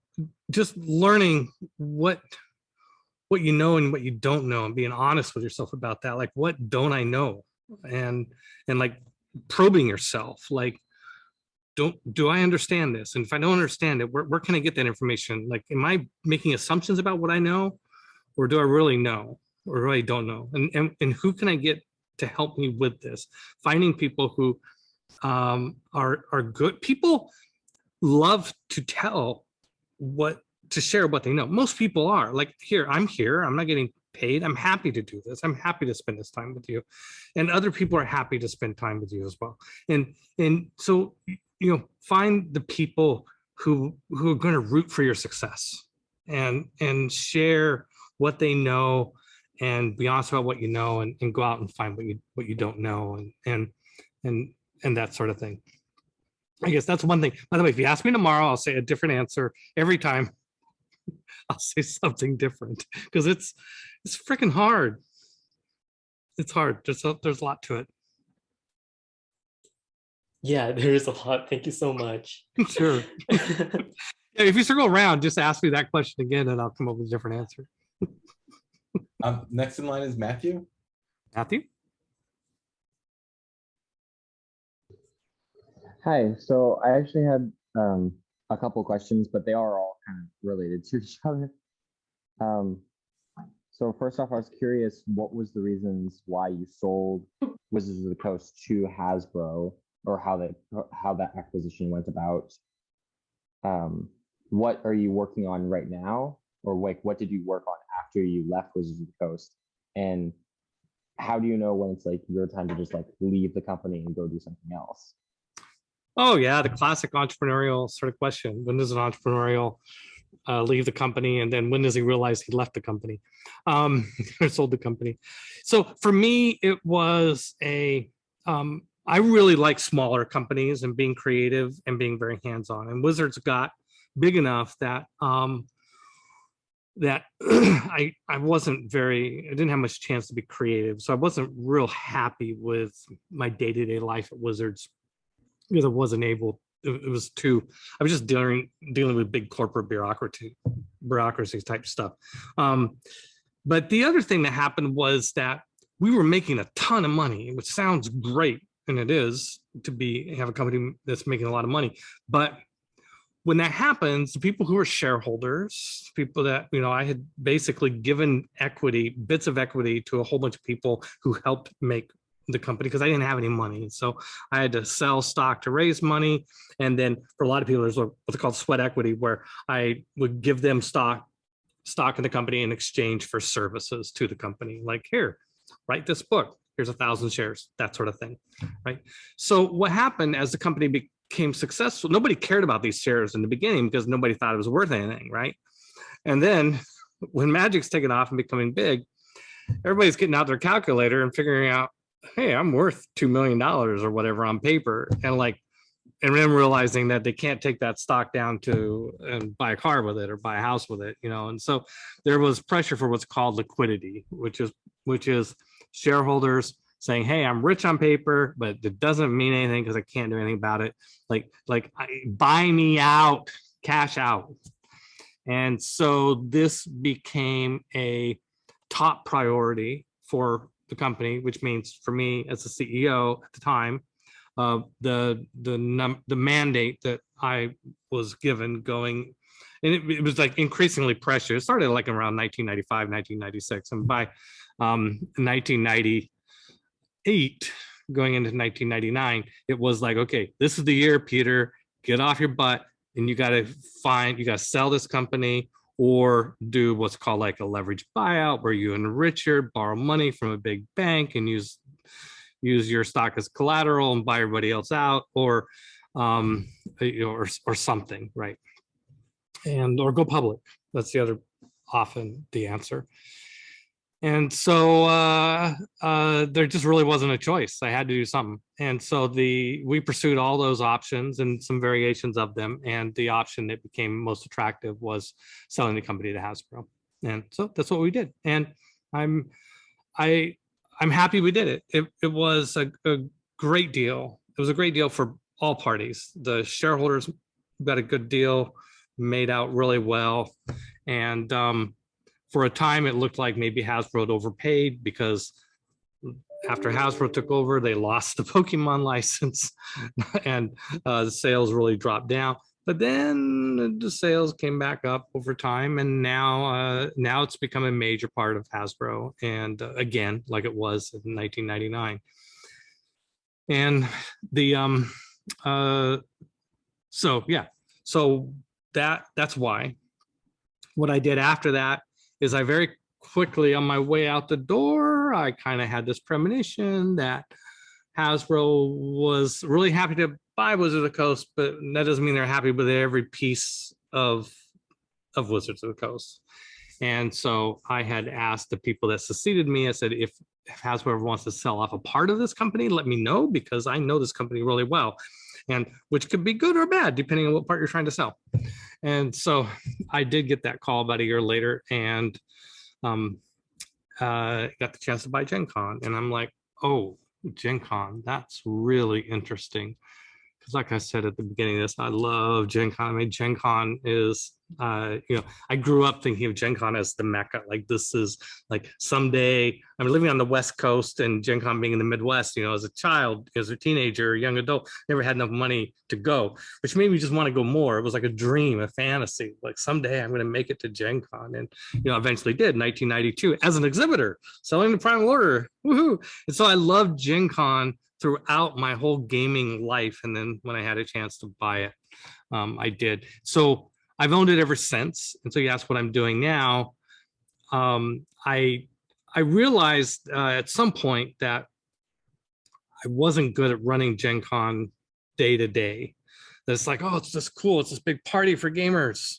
just learning what what you know and what you don't know and being honest with yourself about that like what don't i know? And and like probing yourself like don't do i understand this? And if i don't understand it where, where can i get that information? Like am i making assumptions about what i know or do i really know or really don't know? And and, and who can i get to help me with this? Finding people who um are are good people love to tell what to share what they know. Most people are like here, I'm here, I'm not getting paid. I'm happy to do this. I'm happy to spend this time with you. And other people are happy to spend time with you as well. And and so you know, find the people who who are going to root for your success and and share what they know and be honest about what you know and, and go out and find what you what you don't know and and and and that sort of thing. I guess that's one thing. By the way, if you ask me tomorrow, I'll say a different answer every time. I'll say something different because it's it's freaking hard. It's hard. There's a, there's a lot to it. Yeah, there is a lot. Thank you so much. sure. yeah, if you circle around, just ask me that question again, and I'll come up with a different answer. um, next in line is Matthew. Matthew. Hi, so I actually had um, a couple questions, but they are all kind of related to each other. Um, so first off, I was curious, what was the reasons why you sold Wizards of the Coast to Hasbro, or how that how that acquisition went about? Um, what are you working on right now, or like what did you work on after you left Wizards of the Coast? And how do you know when it's like your time to just like leave the company and go do something else? Oh yeah, the classic entrepreneurial sort of question. When does an entrepreneurial uh, leave the company, and then when does he realize he left the company, um, or sold the company? So for me, it was a. Um, I really like smaller companies and being creative and being very hands-on. And Wizards got big enough that um, that I I wasn't very I didn't have much chance to be creative, so I wasn't real happy with my day-to-day life at Wizards because I wasn't able. It, it was too. I was just dealing dealing with big corporate bureaucracy bureaucracy type stuff. Um, but the other thing that happened was that we were making a ton of money, which sounds great, and it is to be have a company that's making a lot of money, but when that happens, the people who are shareholders, people that, you know, I had basically given equity, bits of equity to a whole bunch of people who helped make the company because I didn't have any money. So I had to sell stock to raise money. And then for a lot of people, there's what's called sweat equity, where I would give them stock stock in the company in exchange for services to the company. Like here, write this book. Here's a thousand shares, that sort of thing, right? So what happened as the company became successful, nobody cared about these shares in the beginning because nobody thought it was worth anything, right? And then when Magic's taken off and becoming big, everybody's getting out their calculator and figuring out, hey, I'm worth $2 million or whatever on paper. And like, and then realizing that they can't take that stock down to and buy a car with it or buy a house with it, you know. And so there was pressure for what's called liquidity, which is which is shareholders saying, hey, I'm rich on paper, but it doesn't mean anything because I can't do anything about it. Like, like I, buy me out, cash out. And so this became a top priority for the company, which means for me as the CEO at the time, uh, the the num the mandate that I was given going, and it, it was like increasingly pressure. It started like around 1995, 1996, and by um, 1990 eight going into 1999, it was like, okay, this is the year, Peter, get off your butt and you got to find, you got to sell this company or do what's called like a leverage buyout where you enrich your borrow money from a big bank and use use your stock as collateral and buy everybody else out or um you know or, or something right? And or go public. That's the other often the answer and so uh, uh, there just really wasn't a choice. I had to do something. And so the we pursued all those options and some variations of them. And the option that became most attractive was selling the company to Hasbro. And so that's what we did. And I'm I I'm happy we did it. It, it was a, a great deal. It was a great deal for all parties. The shareholders got a good deal, made out really well. And um, for a time, it looked like maybe Hasbro had overpaid because after Hasbro took over, they lost the Pokemon license and uh, the sales really dropped down. But then the sales came back up over time, and now uh, now it's become a major part of Hasbro, and uh, again, like it was in 1999. And the um, uh, so yeah, so that that's why. What I did after that is I very quickly on my way out the door, I kind of had this premonition that Hasbro was really happy to buy Wizards of the Coast, but that doesn't mean they're happy with every piece of of Wizards of the Coast. And so I had asked the people that succeeded me, I said, if, if Hasbro wants to sell off a part of this company, let me know because I know this company really well and which could be good or bad depending on what part you're trying to sell. And so I did get that call about a year later and um, uh, got the chance to buy Gen Con. And I'm like, oh, Gen Con, that's really interesting. because like I said at the beginning of this, I love Gen Con. I mean, Gen Con is, uh, you know, I grew up thinking of Gen Con as the mecca. Like this is like someday I'm living on the West Coast and Gen Con being in the Midwest, you know, as a child, as a teenager, a young adult, never had enough money to go, which made me just want to go more. It was like a dream, a fantasy. Like someday I'm going to make it to Gen Con. And, you know, eventually did 1992 as an exhibitor, selling the Primal Order. Woohoo. And so I loved Gen Con throughout my whole gaming life. And then when I had a chance to buy it, um, I did. So I've owned it ever since. And so you ask what I'm doing now. Um, I I realized uh, at some point that I wasn't good at running Gen Con day to day. That it's like, oh, it's just cool. It's this big party for gamers.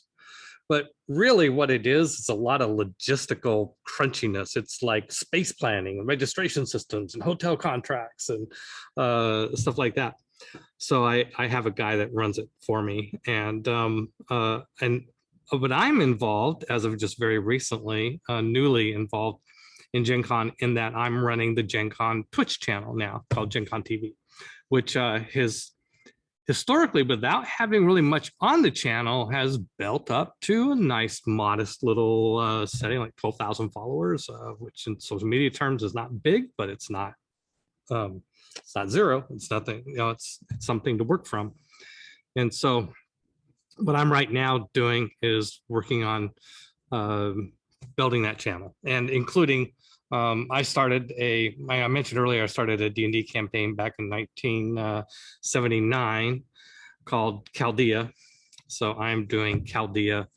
But really what it is, it's a lot of logistical crunchiness. It's like space planning and registration systems and hotel contracts and uh, stuff like that. So I, I have a guy that runs it for me. And, um, uh, and but I'm involved as of just very recently, uh, newly involved in Gen Con in that I'm running the Gen Con Twitch channel now called Gen Con TV, which uh, his historically, without having really much on the channel, has built up to a nice, modest little uh, setting, like 12,000 followers, uh, which in social media terms is not big, but it's not um, it's not zero. It's nothing, you know, it's, it's something to work from. And so what I'm right now doing is working on um, building that channel and including um, I started a, I mentioned earlier, I started a D&D campaign back in 1979 uh, called Chaldea. So I'm doing Chaldea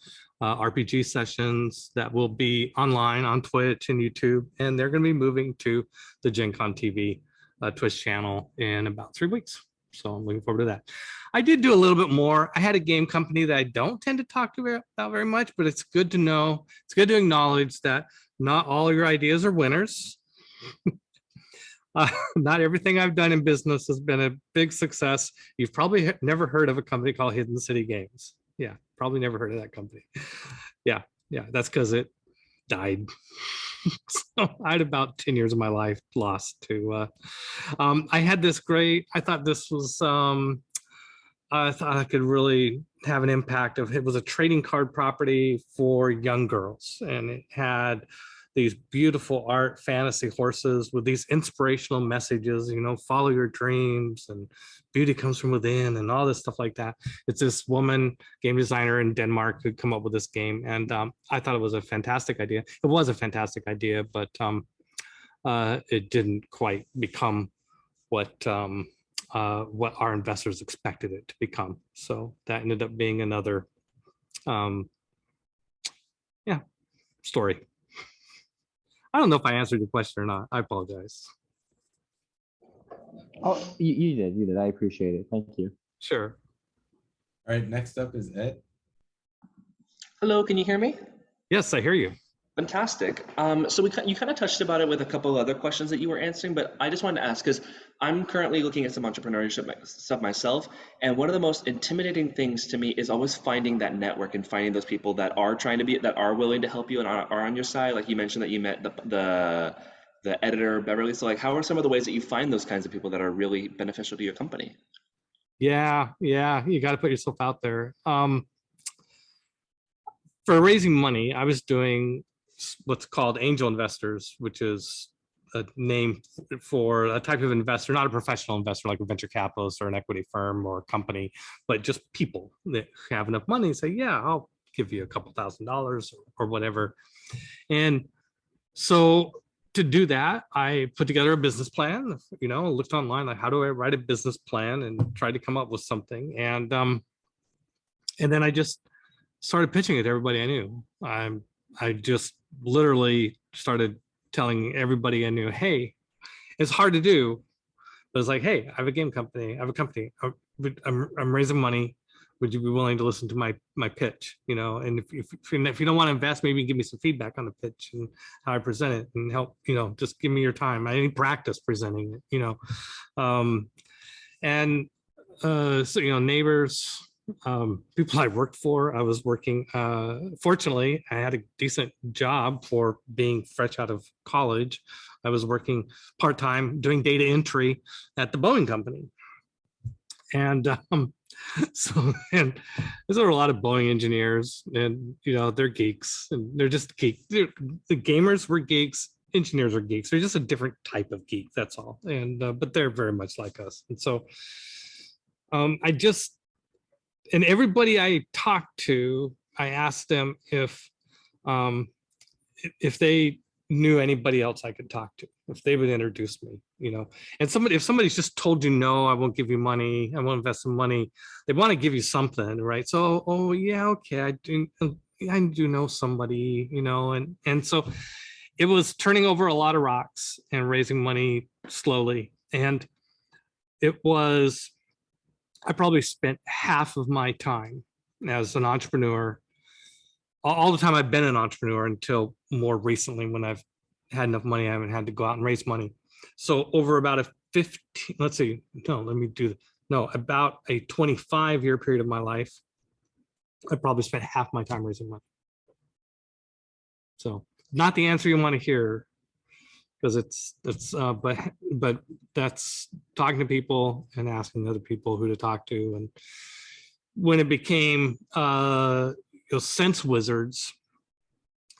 uh, RPG sessions that will be online on Twitch and YouTube, and they're going to be moving to the Gen Con TV uh, Twitch channel in about three weeks. So I'm looking forward to that. I did do a little bit more. I had a game company that I don't tend to talk about very much, but it's good to know. It's good to acknowledge that not all your ideas are winners. uh, not everything I've done in business has been a big success. You've probably never heard of a company called Hidden City Games. Yeah, probably never heard of that company. Yeah, yeah, that's because it died. so I had about 10 years of my life lost to, uh, um, I had this great, I thought this was, um, I thought I could really have an impact of it was a trading card property for young girls and it had these beautiful art fantasy horses with these inspirational messages you know follow your dreams and beauty comes from within and all this stuff like that it's this woman game designer in denmark who come up with this game and um, i thought it was a fantastic idea it was a fantastic idea but um, uh, it didn't quite become what um, uh, what our investors expected it to become. So that ended up being another, um, yeah, story. I don't know if I answered your question or not. I apologize. Oh, you, you did, you did. I appreciate it. Thank you. Sure. All right, next up is Ed. Hello, can you hear me? Yes, I hear you. Fantastic. Um, so we you kind of touched about it with a couple of other questions that you were answering, but I just wanted to ask because I'm currently looking at some entrepreneurship stuff myself, and one of the most intimidating things to me is always finding that network and finding those people that are trying to be that are willing to help you and are, are on your side. Like you mentioned that you met the the the editor Beverly. So like, how are some of the ways that you find those kinds of people that are really beneficial to your company? Yeah, yeah, you got to put yourself out there. Um, for raising money, I was doing what's called angel investors, which is a name for a type of investor, not a professional investor like a venture capitalist or an equity firm or a company, but just people that have enough money say, yeah, I'll give you a couple thousand dollars or whatever. And so to do that, I put together a business plan, you know, looked online, like how do I write a business plan and tried to come up with something. And, um, and then I just started pitching it to everybody I knew. I'm, I just literally started telling everybody I knew, hey, it's hard to do, but it's like, hey, I have a game company, I have a company, I'm, I'm raising money. Would you be willing to listen to my my pitch? You know, and if if, if you don't want to invest, maybe give me some feedback on the pitch and how I present it, and help. You know, just give me your time. I need practice presenting it. You know, um, and uh, so you know, neighbors, um, people I worked for. I was working, uh, fortunately, I had a decent job for being fresh out of college. I was working part-time doing data entry at the Boeing company. And um, so, and there's a lot of Boeing engineers and, you know, they're geeks and they're just geeks. They're, the gamers were geeks, engineers are geeks. They're just a different type of geek, that's all. And, uh, but they're very much like us. And so um, I just, and everybody I talked to, I asked them if, um, if- they knew anybody else I could talk to, if they would introduce me, you know. And somebody, if somebody's just told you, no, I won't give you money, I won't invest some money, they want to give you something, right? So, oh yeah, okay, I do, I do know somebody, you know, and, and so it was turning over a lot of rocks and raising money slowly. And it was, I probably spent half of my time as an entrepreneur all, the time I've been an entrepreneur until more recently when I've had enough money, I haven't had to go out and raise money. So over about a 15, let's see, no, let me do, no, about a 25 year period of my life, I probably spent half my time raising money. So not the answer you want to hear because it's, it's, uh, but, but that's talking to people and asking other people who to talk to. And when it became, uh, you know, sense wizards,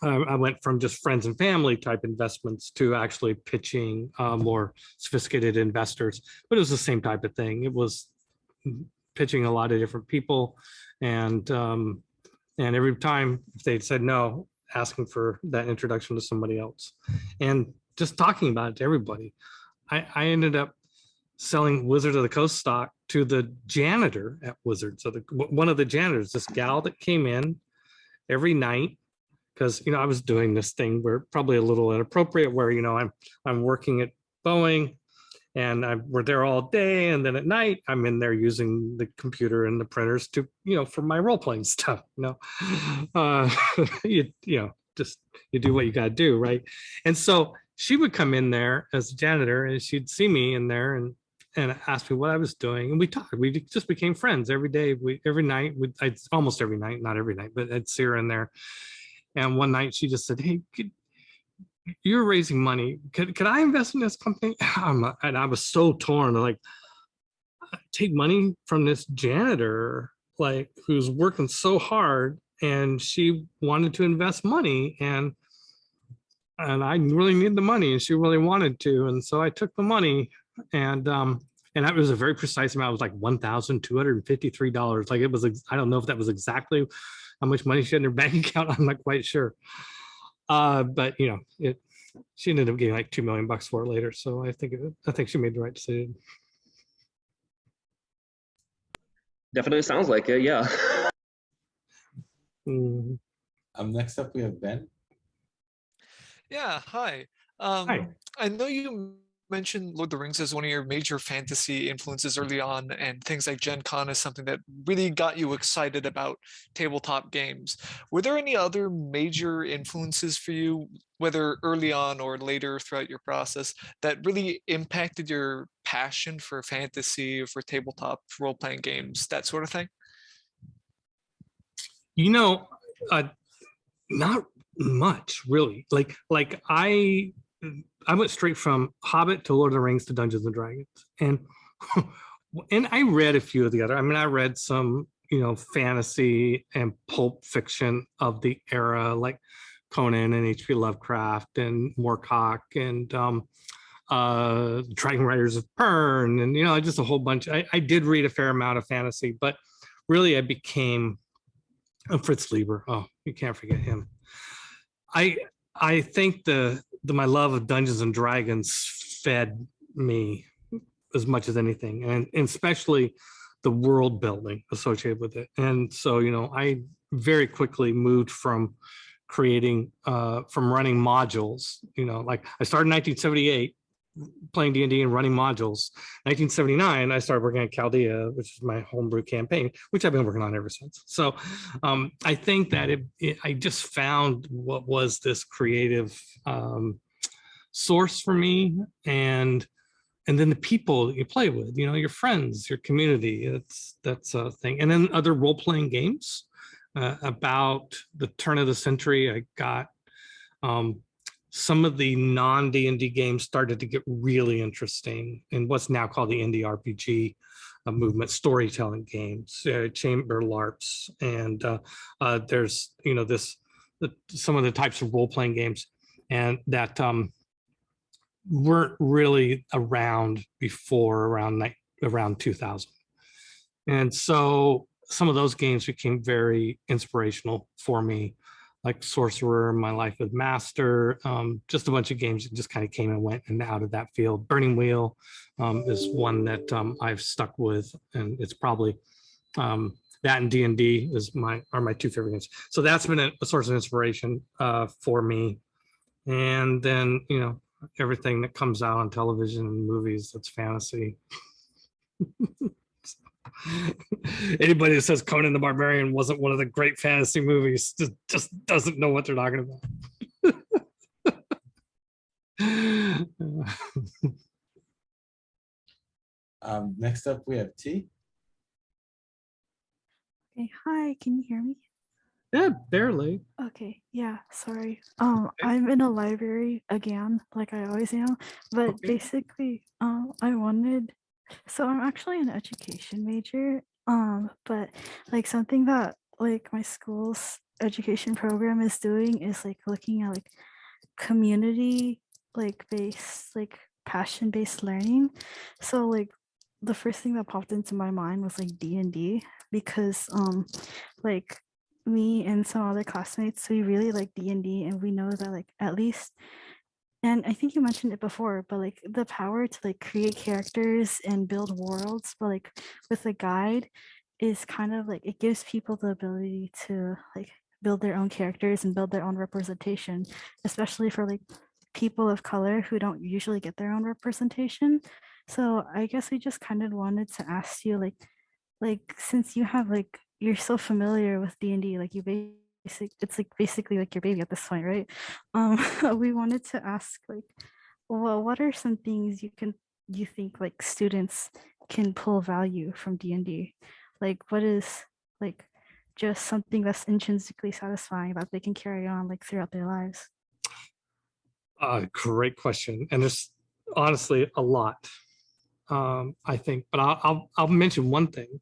I, I went from just friends and family type investments to actually pitching uh, more sophisticated investors, but it was the same type of thing. It was pitching a lot of different people and um, and every time if they said no, asking for that introduction to somebody else and just talking about it to everybody. I, I ended up selling Wizard of the Coast stock to the janitor at Wizard. So the one of the janitors, this gal that came in every night, because you know I was doing this thing where probably a little inappropriate, where you know I'm I'm working at Boeing, and I we're there all day, and then at night I'm in there using the computer and the printers to you know for my role playing stuff. You know, uh, you you know just you do what you got to do, right? And so she would come in there as a janitor, and she'd see me in there and and asked me what I was doing, and we talked. We just became friends every day. We every night, we I'd almost every night, not every night, but I'd see her in there. And one night she just said, "Hey, could, you're raising money. Could could I invest in this company?" And I was so torn. Like, take money from this janitor, like who's working so hard, and she wanted to invest money, and and I really need the money, and she really wanted to, and so I took the money and um and that was a very precise amount it was like one thousand two hundred and fifty three dollars like it was i don't know if that was exactly how much money she had in her bank account i'm not quite sure uh but you know it she ended up getting like two million bucks for it later so i think it, i think she made the right decision Definitely sounds like it. Yeah. Mhm. Um, next up, we have Ben. Yeah, hi. Um, Hi. I know you mentioned Lord of the Rings as one of your major fantasy influences early on, and things like Gen Con is something that really got you excited about tabletop games. Were there any other major influences for you, whether early on or later throughout your process, that really impacted your passion for fantasy, for tabletop role-playing games, that sort of thing? you know uh not much really like like i i went straight from hobbit to lord of the rings to dungeons and dragons and and i read a few of the other i mean i read some you know fantasy and pulp fiction of the era like conan and hp lovecraft and moorcock and um uh dragon riders of pern and you know just a whole bunch I, I did read a fair amount of fantasy but really i became and Fritz Leiber. Oh, you can't forget him. I I think the the my love of Dungeons and Dragons fed me as much as anything, and, and especially the world building associated with it. And so, you know, I very quickly moved from creating uh from running modules, you know, like I started in 1978 playing D&D and running modules. 1979, I started working at Chaldea, which is my homebrew campaign, which I've been working on ever since. So um, I think that it, it, I just found what was this creative um, source for me and and then the people you play with, you know, your friends, your community, it's that's a thing. And then other role-playing games uh, about the turn of the century, I got um, some of the non D&D games started to get really interesting in what's now called the indie RPG uh, movement storytelling games, uh, chamber LARPs, and uh, uh, there's you know this the, some of the types of role playing games, and that um, weren't really around before around around 2000, and so some of those games became very inspirational for me like Sorcerer, My Life with Master, um, just a bunch of games that just kind of came and went and out of that field. Burning Wheel um, is one that um, I've stuck with, and it's probably um, that and D and D is my are my two favorite games. So that's been a, a source of inspiration uh, for me. And then you know everything that comes out on television and movies that's fantasy. Anybody that says Conan the Barbarian wasn't one of the great fantasy movies just, just doesn't know what they're talking about. Um, next up, we have T. Okay, hi, can you hear me? yeah, barely. Okay, yeah, sorry. Um, I'm in a library again, like I always am, but Okay. basically, um, I wanted, so I'm actually an education major, um, but like something that like my school's education program is doing is like looking at like community like based like passion based learning. So like the first thing that popped into my mind was like D and D because um like me and some other classmates we really like D&D and we know that like at least and I think you mentioned it before but like the power to like create characters and build worlds but like with a guide is kind of like it gives people the ability to like build their own characters and build their own representation especially for like people of color who don't usually get their own representation. So I guess we just kind of wanted to ask you like like since you have like you're so familiar with D&D like you it's like basically like your baby at this point right um we wanted to ask like well what are some things you can you think like students can pull value from D&D like what is like just something that's intrinsically satisfying that they can carry on like throughout their lives Uh, great question. And there's honestly a lot, um, I think, but I'll, I'll, I'll mention one thing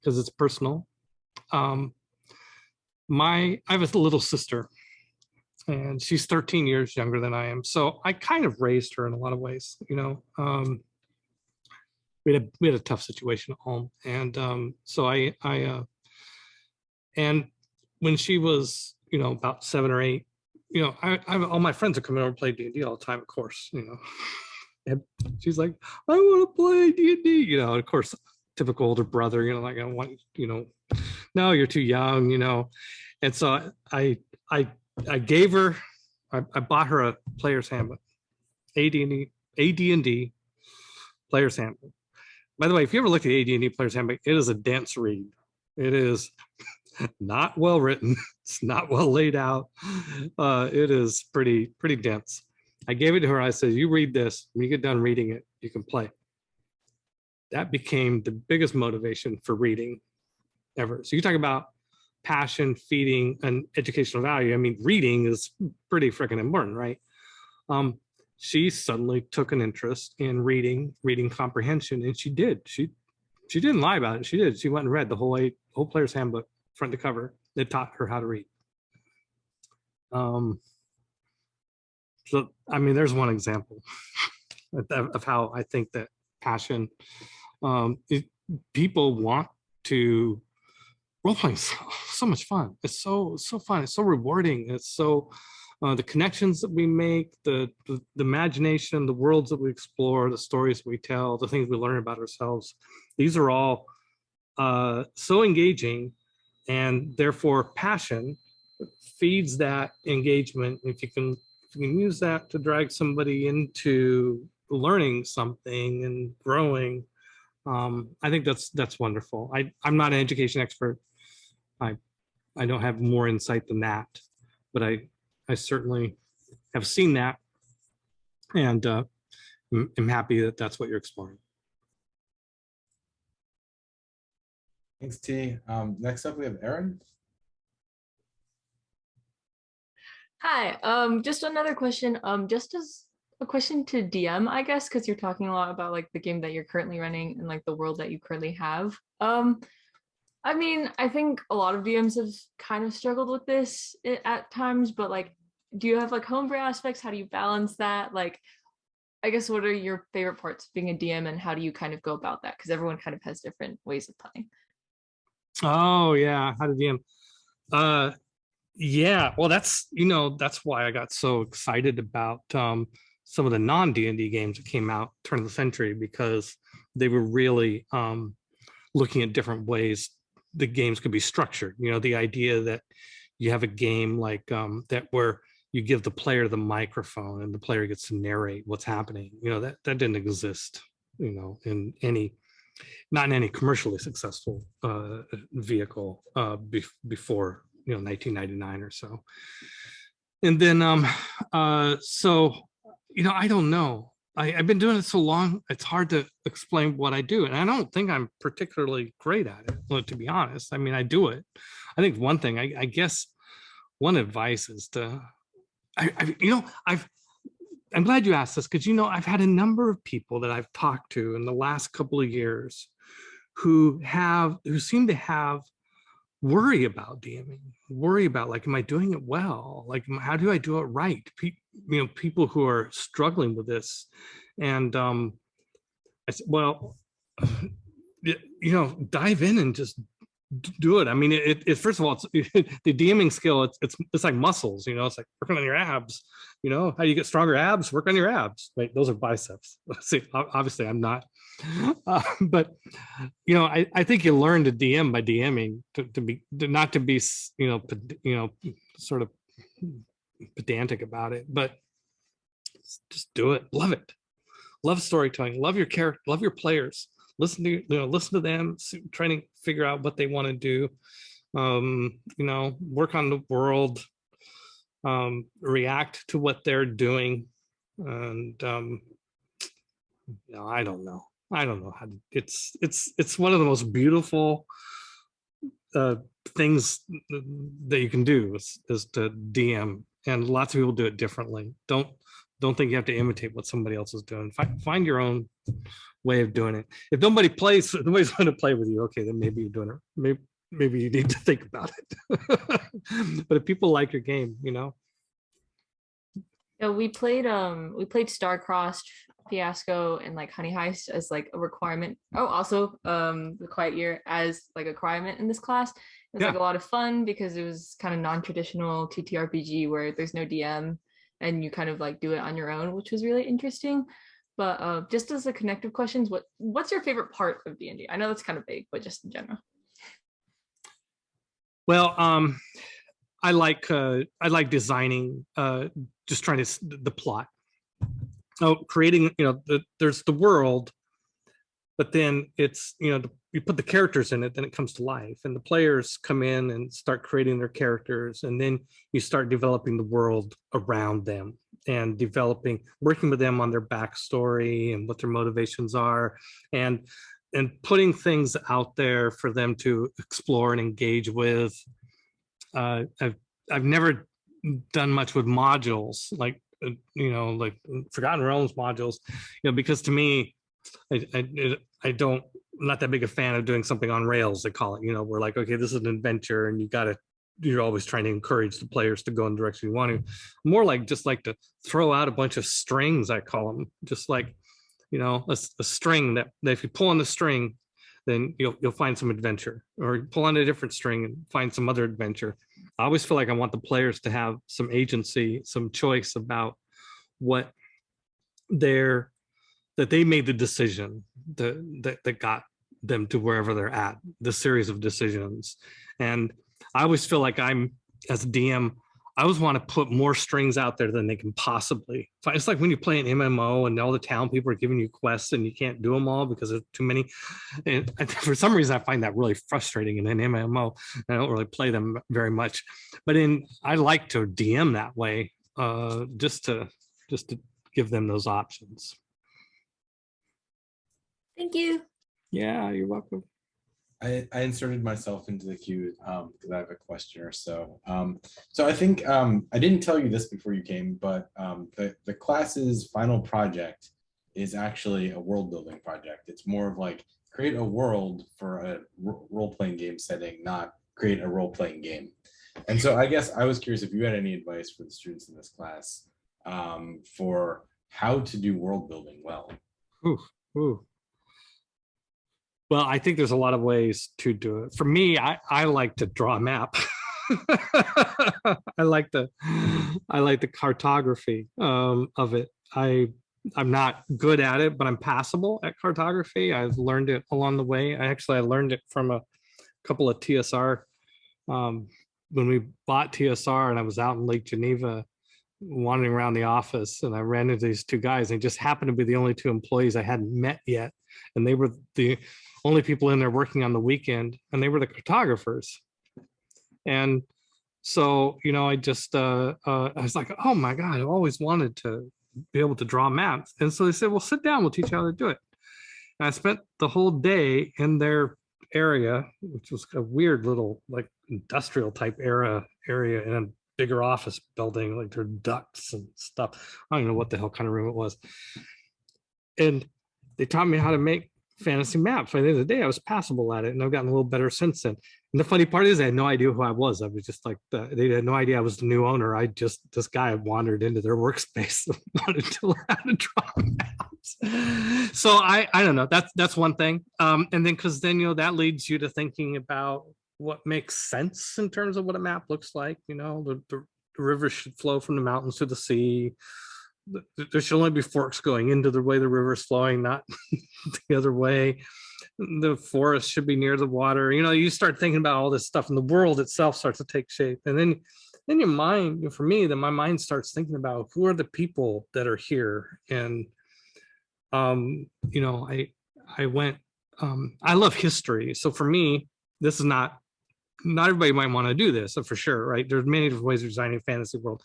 because it's personal. Um, my, I have a little sister and she's 13 years younger than I am. So I kind of raised her in a lot of ways, you know, um, we had a, we had a tough situation at home. And, um, so I, I, uh, and when she was, you know, about seven or eight, you know, I, I all my friends are coming over to play D and D all the time, of course, you know. And she's like, I want to play D and D, you know. and Of course, typical older brother, you know, like I want, you know, no, you're too young, you know. And so I, I, I gave her, I, I bought her a player's handbook, AD&D, AD&D player's handbook. By the way, if you ever look at AD&D player's handbook, it is a dense read. It is not well written. It's not well laid out. Uh, it is pretty, pretty dense. I gave it to her. I said, you read this. When you get done reading it, you can play. That became the biggest motivation for reading ever. So you talk about passion, feeding, and educational value. I mean, reading is pretty freaking important, right? Um, she suddenly took an interest in reading, reading comprehension, and she did. She she didn't lie about it. She did. She went and read the whole eight, whole player's handbook, front to cover. That taught her how to read. Um, so, I mean, there's one example of, of how I think that passion, um, it, people want to role playing so, so much fun. It's so so fun. It's so rewarding. It's so uh, the connections that we make, the, the the imagination, the worlds that we explore, the stories we tell, the things we learn about ourselves. These are all uh, so engaging, and therefore passion feeds that engagement. If you can if you can use that to drag somebody into learning something and growing, um, I think that's that's wonderful. I I'm not an education expert. I I don't have more insight than that, but I I certainly have seen that, and uh, I'm, I'm happy that that's what you're exploring. Thanks, T. Um, next up, we have Erin. Hi, um, just another question, um, just as a a question to DM, I guess, because you're talking a lot about like the game that you're currently running and like the world that you currently have. Um, I mean, I think a lot of DMs have kind of struggled with this at times, but like, do you have like homebrew aspects? How do you balance that? Like, I guess what are your favorite parts of being a DM and how do you kind of go about that? Because everyone kind of has different ways of playing. Oh yeah, how to DM. Uh yeah, well that's you know, that's why I got so excited about um some of the non D&D games that came out turn of the century because they were really um looking at different ways the games could be structured. You know, the idea that you have a game like um that where you give the player the microphone and the player gets to narrate what's happening. You know, that that didn't exist, you know, in any not in any commercially successful uh, vehicle uh, bef- before you know 1999 or so. And then um, uh, so you know I don't know. I, I've been doing it so long, it's hard to explain what I do, and I don't think I'm particularly great at it. Well, to be honest, I mean I do it. I think one thing I, I guess one advice is to, I, I you know I've I'm glad you asked this because you know I've had a number of people that I've talked to in the last couple of years who have who seem to have worry about DMing, worry about like, am I doing it well? Like, how do I do it right? Pe- you know, people who are struggling with this, and um, I said, well, you know, dive in and just do it. I mean, it, it first of all, it's the DMing skill. It's it's it's like muscles. You know, it's like working on your abs. You know, how do you get stronger abs? Work on your abs. Right, those are biceps. See, obviously, I'm not. Uh, but you know, I, I think you learn to DM by DMing to, to be to not to be you know you know sort of pedantic about it, but just do it. Love it. Love storytelling. Love your character. Love your players. Listen to you know listen to them. Trying to figure out what they want to do. Um, you know, work on the world. Um, react to what they're doing, and um, no, I don't know. I don't know how to, it's, it's, it's one of the most beautiful uh, things that you can do is, is to DM and lots of people do it differently. Don't, don't think you have to imitate what somebody else is doing. Find, find your own way of doing it. If nobody plays, nobody's going to play with you, okay, then maybe you're doing it. Maybe, maybe you need to think about it. but if people like your game, you know, Yeah, we played um we played Star-Crossed, Fiasco, and like Honey Heist as like a requirement. Oh, also um the Quiet Year as like a requirement in this class. It was like a lot of fun because it was kind of non-traditional TTRPG where there's no DM and you kind of like do it on your own, which was really interesting. But uh, just as a connective questions, what what's your favorite part of D&D? I know that's kind of big, but just in general. Well, um, I like uh, I like designing, uh, just trying to the plot. Oh, creating, you know, the, there's the world, but then it's you know the, you put the characters in it, then it comes to life, and the players come in and start creating their characters, and then you start developing the world around them and developing, working with them on their backstory and what their motivations are, and and putting things out there for them to explore and engage with. Uh, I've I've never done much with modules like Uh, you know like Forgotten Realms modules, you know because to me, I I, I don't I'm not that big a fan of doing something on rails. They call it you know we're like okay this is an adventure and you got to you're always trying to encourage the players to go in the direction you want to. More like just like to throw out a bunch of strings. I call them just like you know, a string that, that if you pull on the string, then you'll you'll find some adventure, or pull on a different string and find some other adventure. I always feel like I want the players to have some agency, some choice about what their that they made the decision that that, that got them to wherever they're at, the series of decisions. And I always feel like I'm as a DM, I always want to put more strings out there than they can possibly. find. It's like when you play an MMO and all the town people are giving you quests and you can't do them all because there's too many. And for some reason, I find that really frustrating in an MMO. I don't really play them very much, but in I like to DM that way, uh, just to just to give them those options. Thank you. Yeah, you're welcome. I, I inserted myself into the queue um, because I have a question or so. Um, so I think um, I didn't tell you this before you came, but um, the, the class's final project is actually a world building project. It's more of like create a world for a role-playing game setting, not create a role-playing game. And so I guess I was curious if you had any advice for the students in this class um, for how to do world building well. Ooh, ooh. Well, I think there's a lot of ways to do it. For me, I, I like to draw a map. I like the I like the cartography um, of it. I I'm not good at it, but I'm passable at cartography. I've learned it along the way. I actually I learned it from a couple of TSR um, when we bought TSR and I was out in Lake Geneva wandering around the office and I ran into these two guys. They just happened to be the only two employees I hadn't met yet. And they were the only people in there working on the weekend and they were the cartographers. And so, you know, I just, uh, uh, I was like, oh my God, I've always wanted to be able to draw maps. And so they said, well, sit down, we'll teach you how to do it. And I spent the whole day in their area, which was a weird little like industrial type era area in a bigger office building, like there are ducts and stuff. I don't know what the hell kind of room it was. And they taught me how to make fantasy maps. By the end of the day, I was passable at it, and I've gotten a little better since then. And the funny part is, I had no idea who I was. I was just like, the, they had no idea I was the new owner. I just this guy wandered into their workspace and wanted to learn how to draw maps. So I I don't know. That's that's one thing. Um, and then because then you know that leads you to thinking about what makes sense in terms of what a map looks like. You know, the, the, the river should flow from the mountains to the sea there should only be forks going into the way the river is flowing, not the other way. The forest should be near the water. You know, you start thinking about all this stuff and the world itself starts to take shape. And then then your mind, for me, then my mind starts thinking about who are the people that are here. And um, you know, I I went, um, I love history. So for me, this is not not everybody might want to do this, for sure, right? There's many different ways of designing a fantasy world.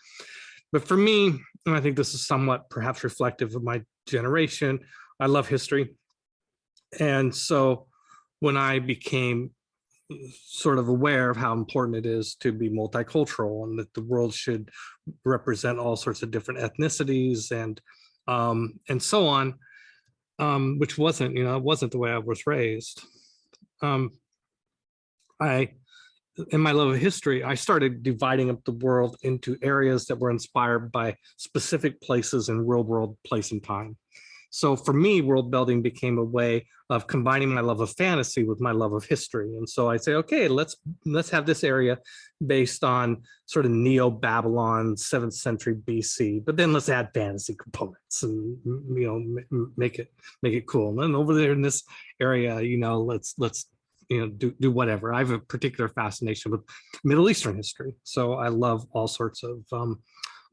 But for me, and I think this is somewhat perhaps reflective of my generation, I love history. And so when I became sort of aware of how important it is to be multicultural and that the world should represent all sorts of different ethnicities and um, and so on, um, which wasn't, you know, it wasn't the way I was raised. Um, I in my love of history, I started dividing up the world into areas that were inspired by specific places in real world place and time. So for me, world building became a way of combining my love of fantasy with my love of history. And so I say, okay, let's let's have this area based on sort of Neo-Babylon, seventh century BC, but then let's add fantasy components and you know make it make it cool. And then over there in this area, you know, let's let's you know do, do whatever. I have a particular fascination with middle eastern history so i love all sorts of um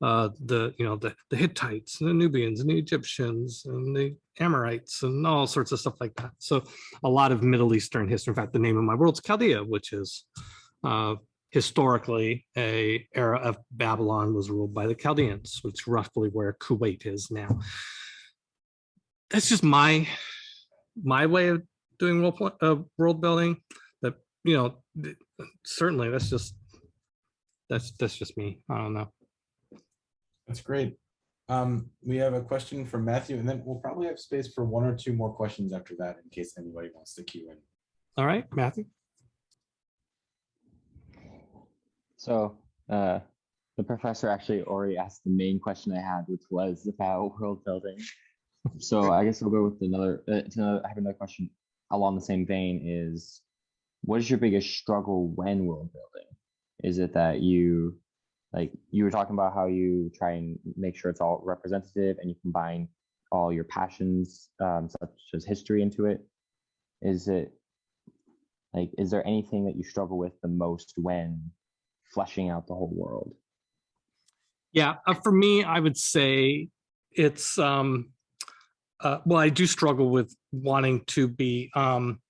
uh the you know the the hittites and the nubians and the egyptians and the amorites and all sorts of stuff like that. So a lot of middle eastern history. In fact the name of my world's chaldea which is uh historically a era of babylon was ruled by the chaldeans which roughly where kuwait is now. That's just my my way of doing world, uh, world building that you know th- certainly that's just that's that's just me i don't know That's great. Um, we have a question from Matthew, and then we'll probably have space for one or two more questions after that in case anybody wants to queue in. all right matthew So uh, the professor actually already asked the main question I had, which was about world building. So I guess I'll go with another. Uh, to another I have another question along the same vein. Is what is your biggest struggle when world building? Is it that you like you were talking about how you try and make sure it's all representative and you combine all your passions, um, such as history, into it? Is it like is there anything that you struggle with the most when fleshing out the whole world? yeah uh, for me i would say it's um uh, well i do struggle with wanting to be um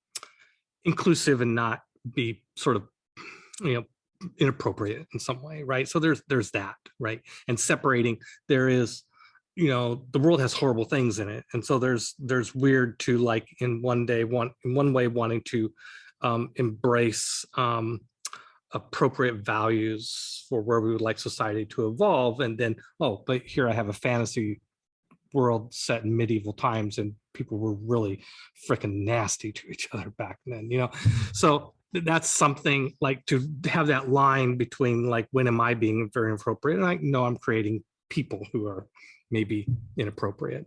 inclusive and not be sort of you know inappropriate in some way right? So there's there's that right? And separating there is you know the world has horrible things in it. And so there's there's weird to like in one day one in one way wanting to um, embrace um, appropriate values for where we would like society to evolve. And then, oh, but here I have a fantasy world set in medieval times and people were really freaking nasty to each other back then, you know? So that's something like to have that line between like, when am I being very inappropriate? And I know I'm creating people who are maybe inappropriate.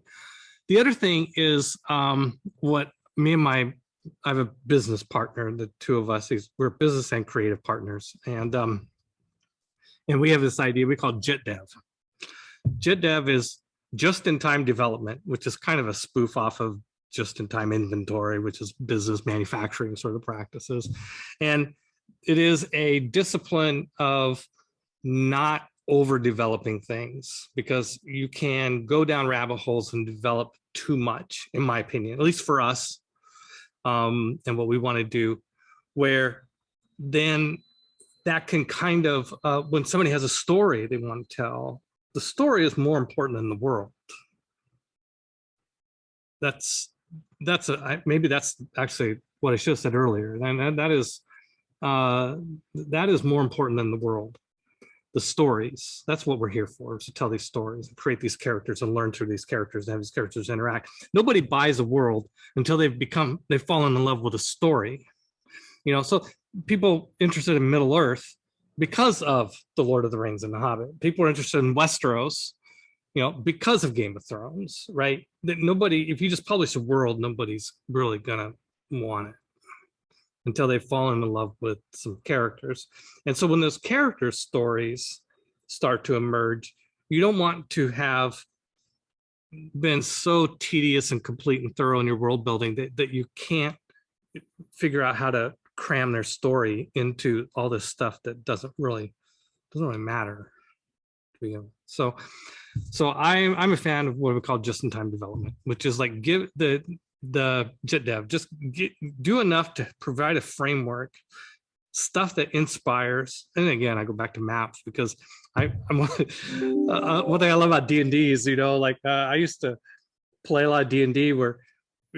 The other thing is um, what me and my, I have a business partner, the two of us, is we're business and creative partners. And um, and we have this idea we call JIT Dev. JIT Dev is just-in-time development, which is kind of a spoof off of just-in-time inventory, which is business manufacturing sort of practices. And it is a discipline of not overdeveloping things because you can go down rabbit holes and develop too much, in my opinion, at least for us um, and what we want to do, where then that can kind of, uh, when somebody has a story they want to tell, the story is more important than the world. That's, that's, a, I, maybe that's actually what I should have said earlier. And that, that is, uh, that is more important than the world the stories. That's what we're here for, is to tell these stories and create these characters and learn through these characters and have these characters interact. Nobody buys a world until they've become, they've fallen in love with a story. You know, so people interested in Middle Earth because of The Lord of the Rings and The Hobbit. People are interested in Westeros, you know, because of Game of Thrones, right? That nobody, if you just publish a world, nobody's really gonna want it until they've fallen in love with some characters. And so when those character stories start to emerge, you don't want to have been so tedious and complete and thorough in your world building that, that you can't figure out how to cram their story into all this stuff that doesn't really doesn't really matter to begin. So so I'm I'm a fan of what we call just-in-time development, which is like give the the JIT dev, just get, do enough to provide a framework, stuff that inspires. And again, I go back to maps because I, I'm uh, uh, one thing I love about D and D is, you know, like uh, I used to play a lot of D and D where,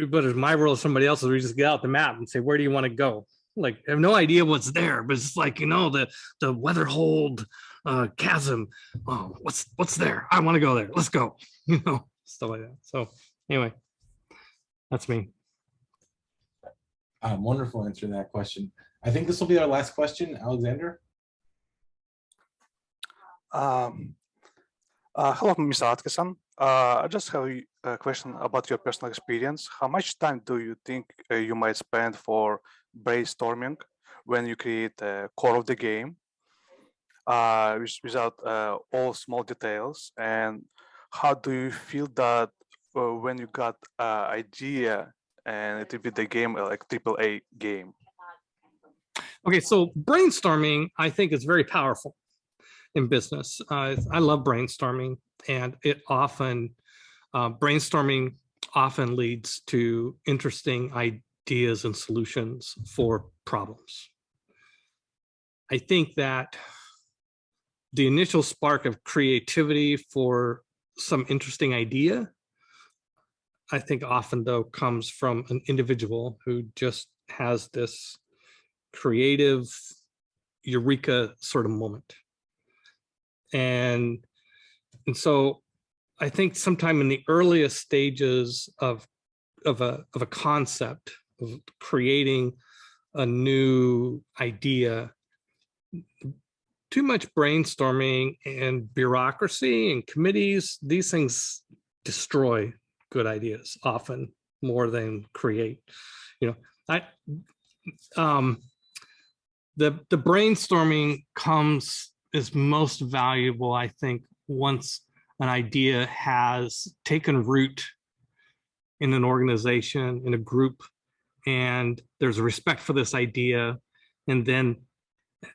but it's my world, somebody else's, we just get out the map and say, where do you want to go? Like, I have no idea what's there, but it's like, you know, the, the Weatherhold uh, chasm. Oh, what's, what's there? I want to go there. Let's go, you know, stuff like that. So anyway, that's me. Um, wonderful answer to that question. I think this will be our last question, Alexander. Um, uh, hello, Mr. Atkinson. Uh, I just have a question about your personal experience. How much time do you think uh, you might spend for brainstorming when you create the core of the game uh, without uh, all small details? And how do you feel that uh, when you got uh, idea and it will be the game uh, like triple A game? Okay, so brainstorming, I think is very powerful in business. Uh, I love brainstorming and it often, uh, brainstorming often leads to interesting ideas and solutions for problems. I think that the initial spark of creativity for some interesting idea I think often though comes from an individual who just has this creative eureka sort of moment. And, and so I think sometime in the earliest stages of, of, a, of a concept creating a new idea, too much brainstorming and bureaucracy and committees, these things destroy good ideas often more than create you know. I um the the brainstorming comes is most valuable i think once an idea has taken root in an organization in a group and there's a respect for this idea and then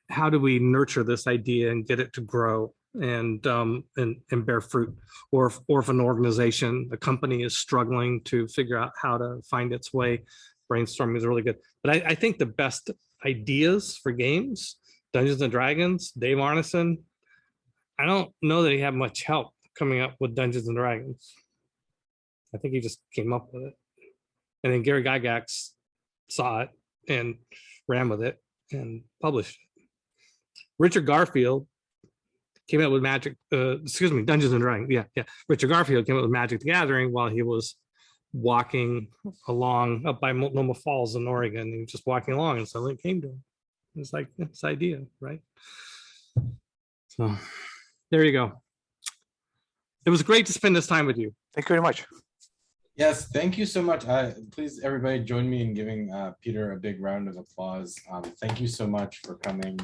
how do we nurture this idea and get it to grow and um, and and bear fruit, or if, or if an organization, a company is struggling to figure out how to find its way, brainstorming is really good. But I, I think the best ideas for games, Dungeons and Dragons, Dave Arneson, I don't know that he had much help coming up with Dungeons and Dragons. I think he just came up with it. And then Gary Gygax saw it and ran with it and published it. Richard Garfield came up with Magic, uh, excuse me, Dungeons and Dragons. Yeah, yeah. Richard Garfield came up with Magic the Gathering while he was walking along up by Multnomah Falls in Oregon. He was just walking along and suddenly it came to him. It's like this idea, right? So there you go. It was great to spend this time with you. Thank you very much. Yes, thank you so much. Uh, please, everybody join me in giving uh, Peter a big round of applause. Um, thank you so much for coming,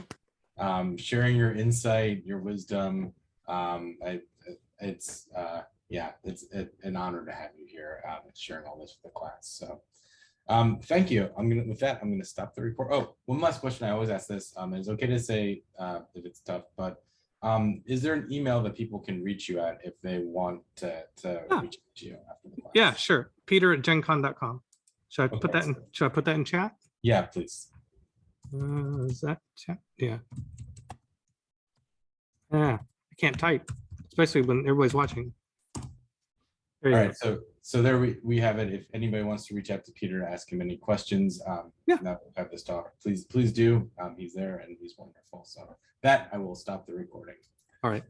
um, sharing your insight, your wisdom. Um, I, it's, uh, yeah, it's it, an honor to have you here um, sharing all this with the class. So um, thank you. I'm gonna, with that, I'm gonna stop the report. Oh, one last question. I always ask this. Um, it's okay to say uh, if it's tough, but um, is there an email that people can reach you at if they want to, to Yeah. reach out to you after the class? Yeah, sure. Peter at gencon.com. Should I put that in, should I put that in chat? Yeah, please. Uh, is that chat? Yeah. Yeah, I can't type, especially when everybody's watching. All go. so, so there we, we have it. If anybody wants to reach out to Peter to ask him any questions, um, Yeah. now that we've this talk, please, please do. Um, he's there and he's wonderful. So that I will stop the recording. All right.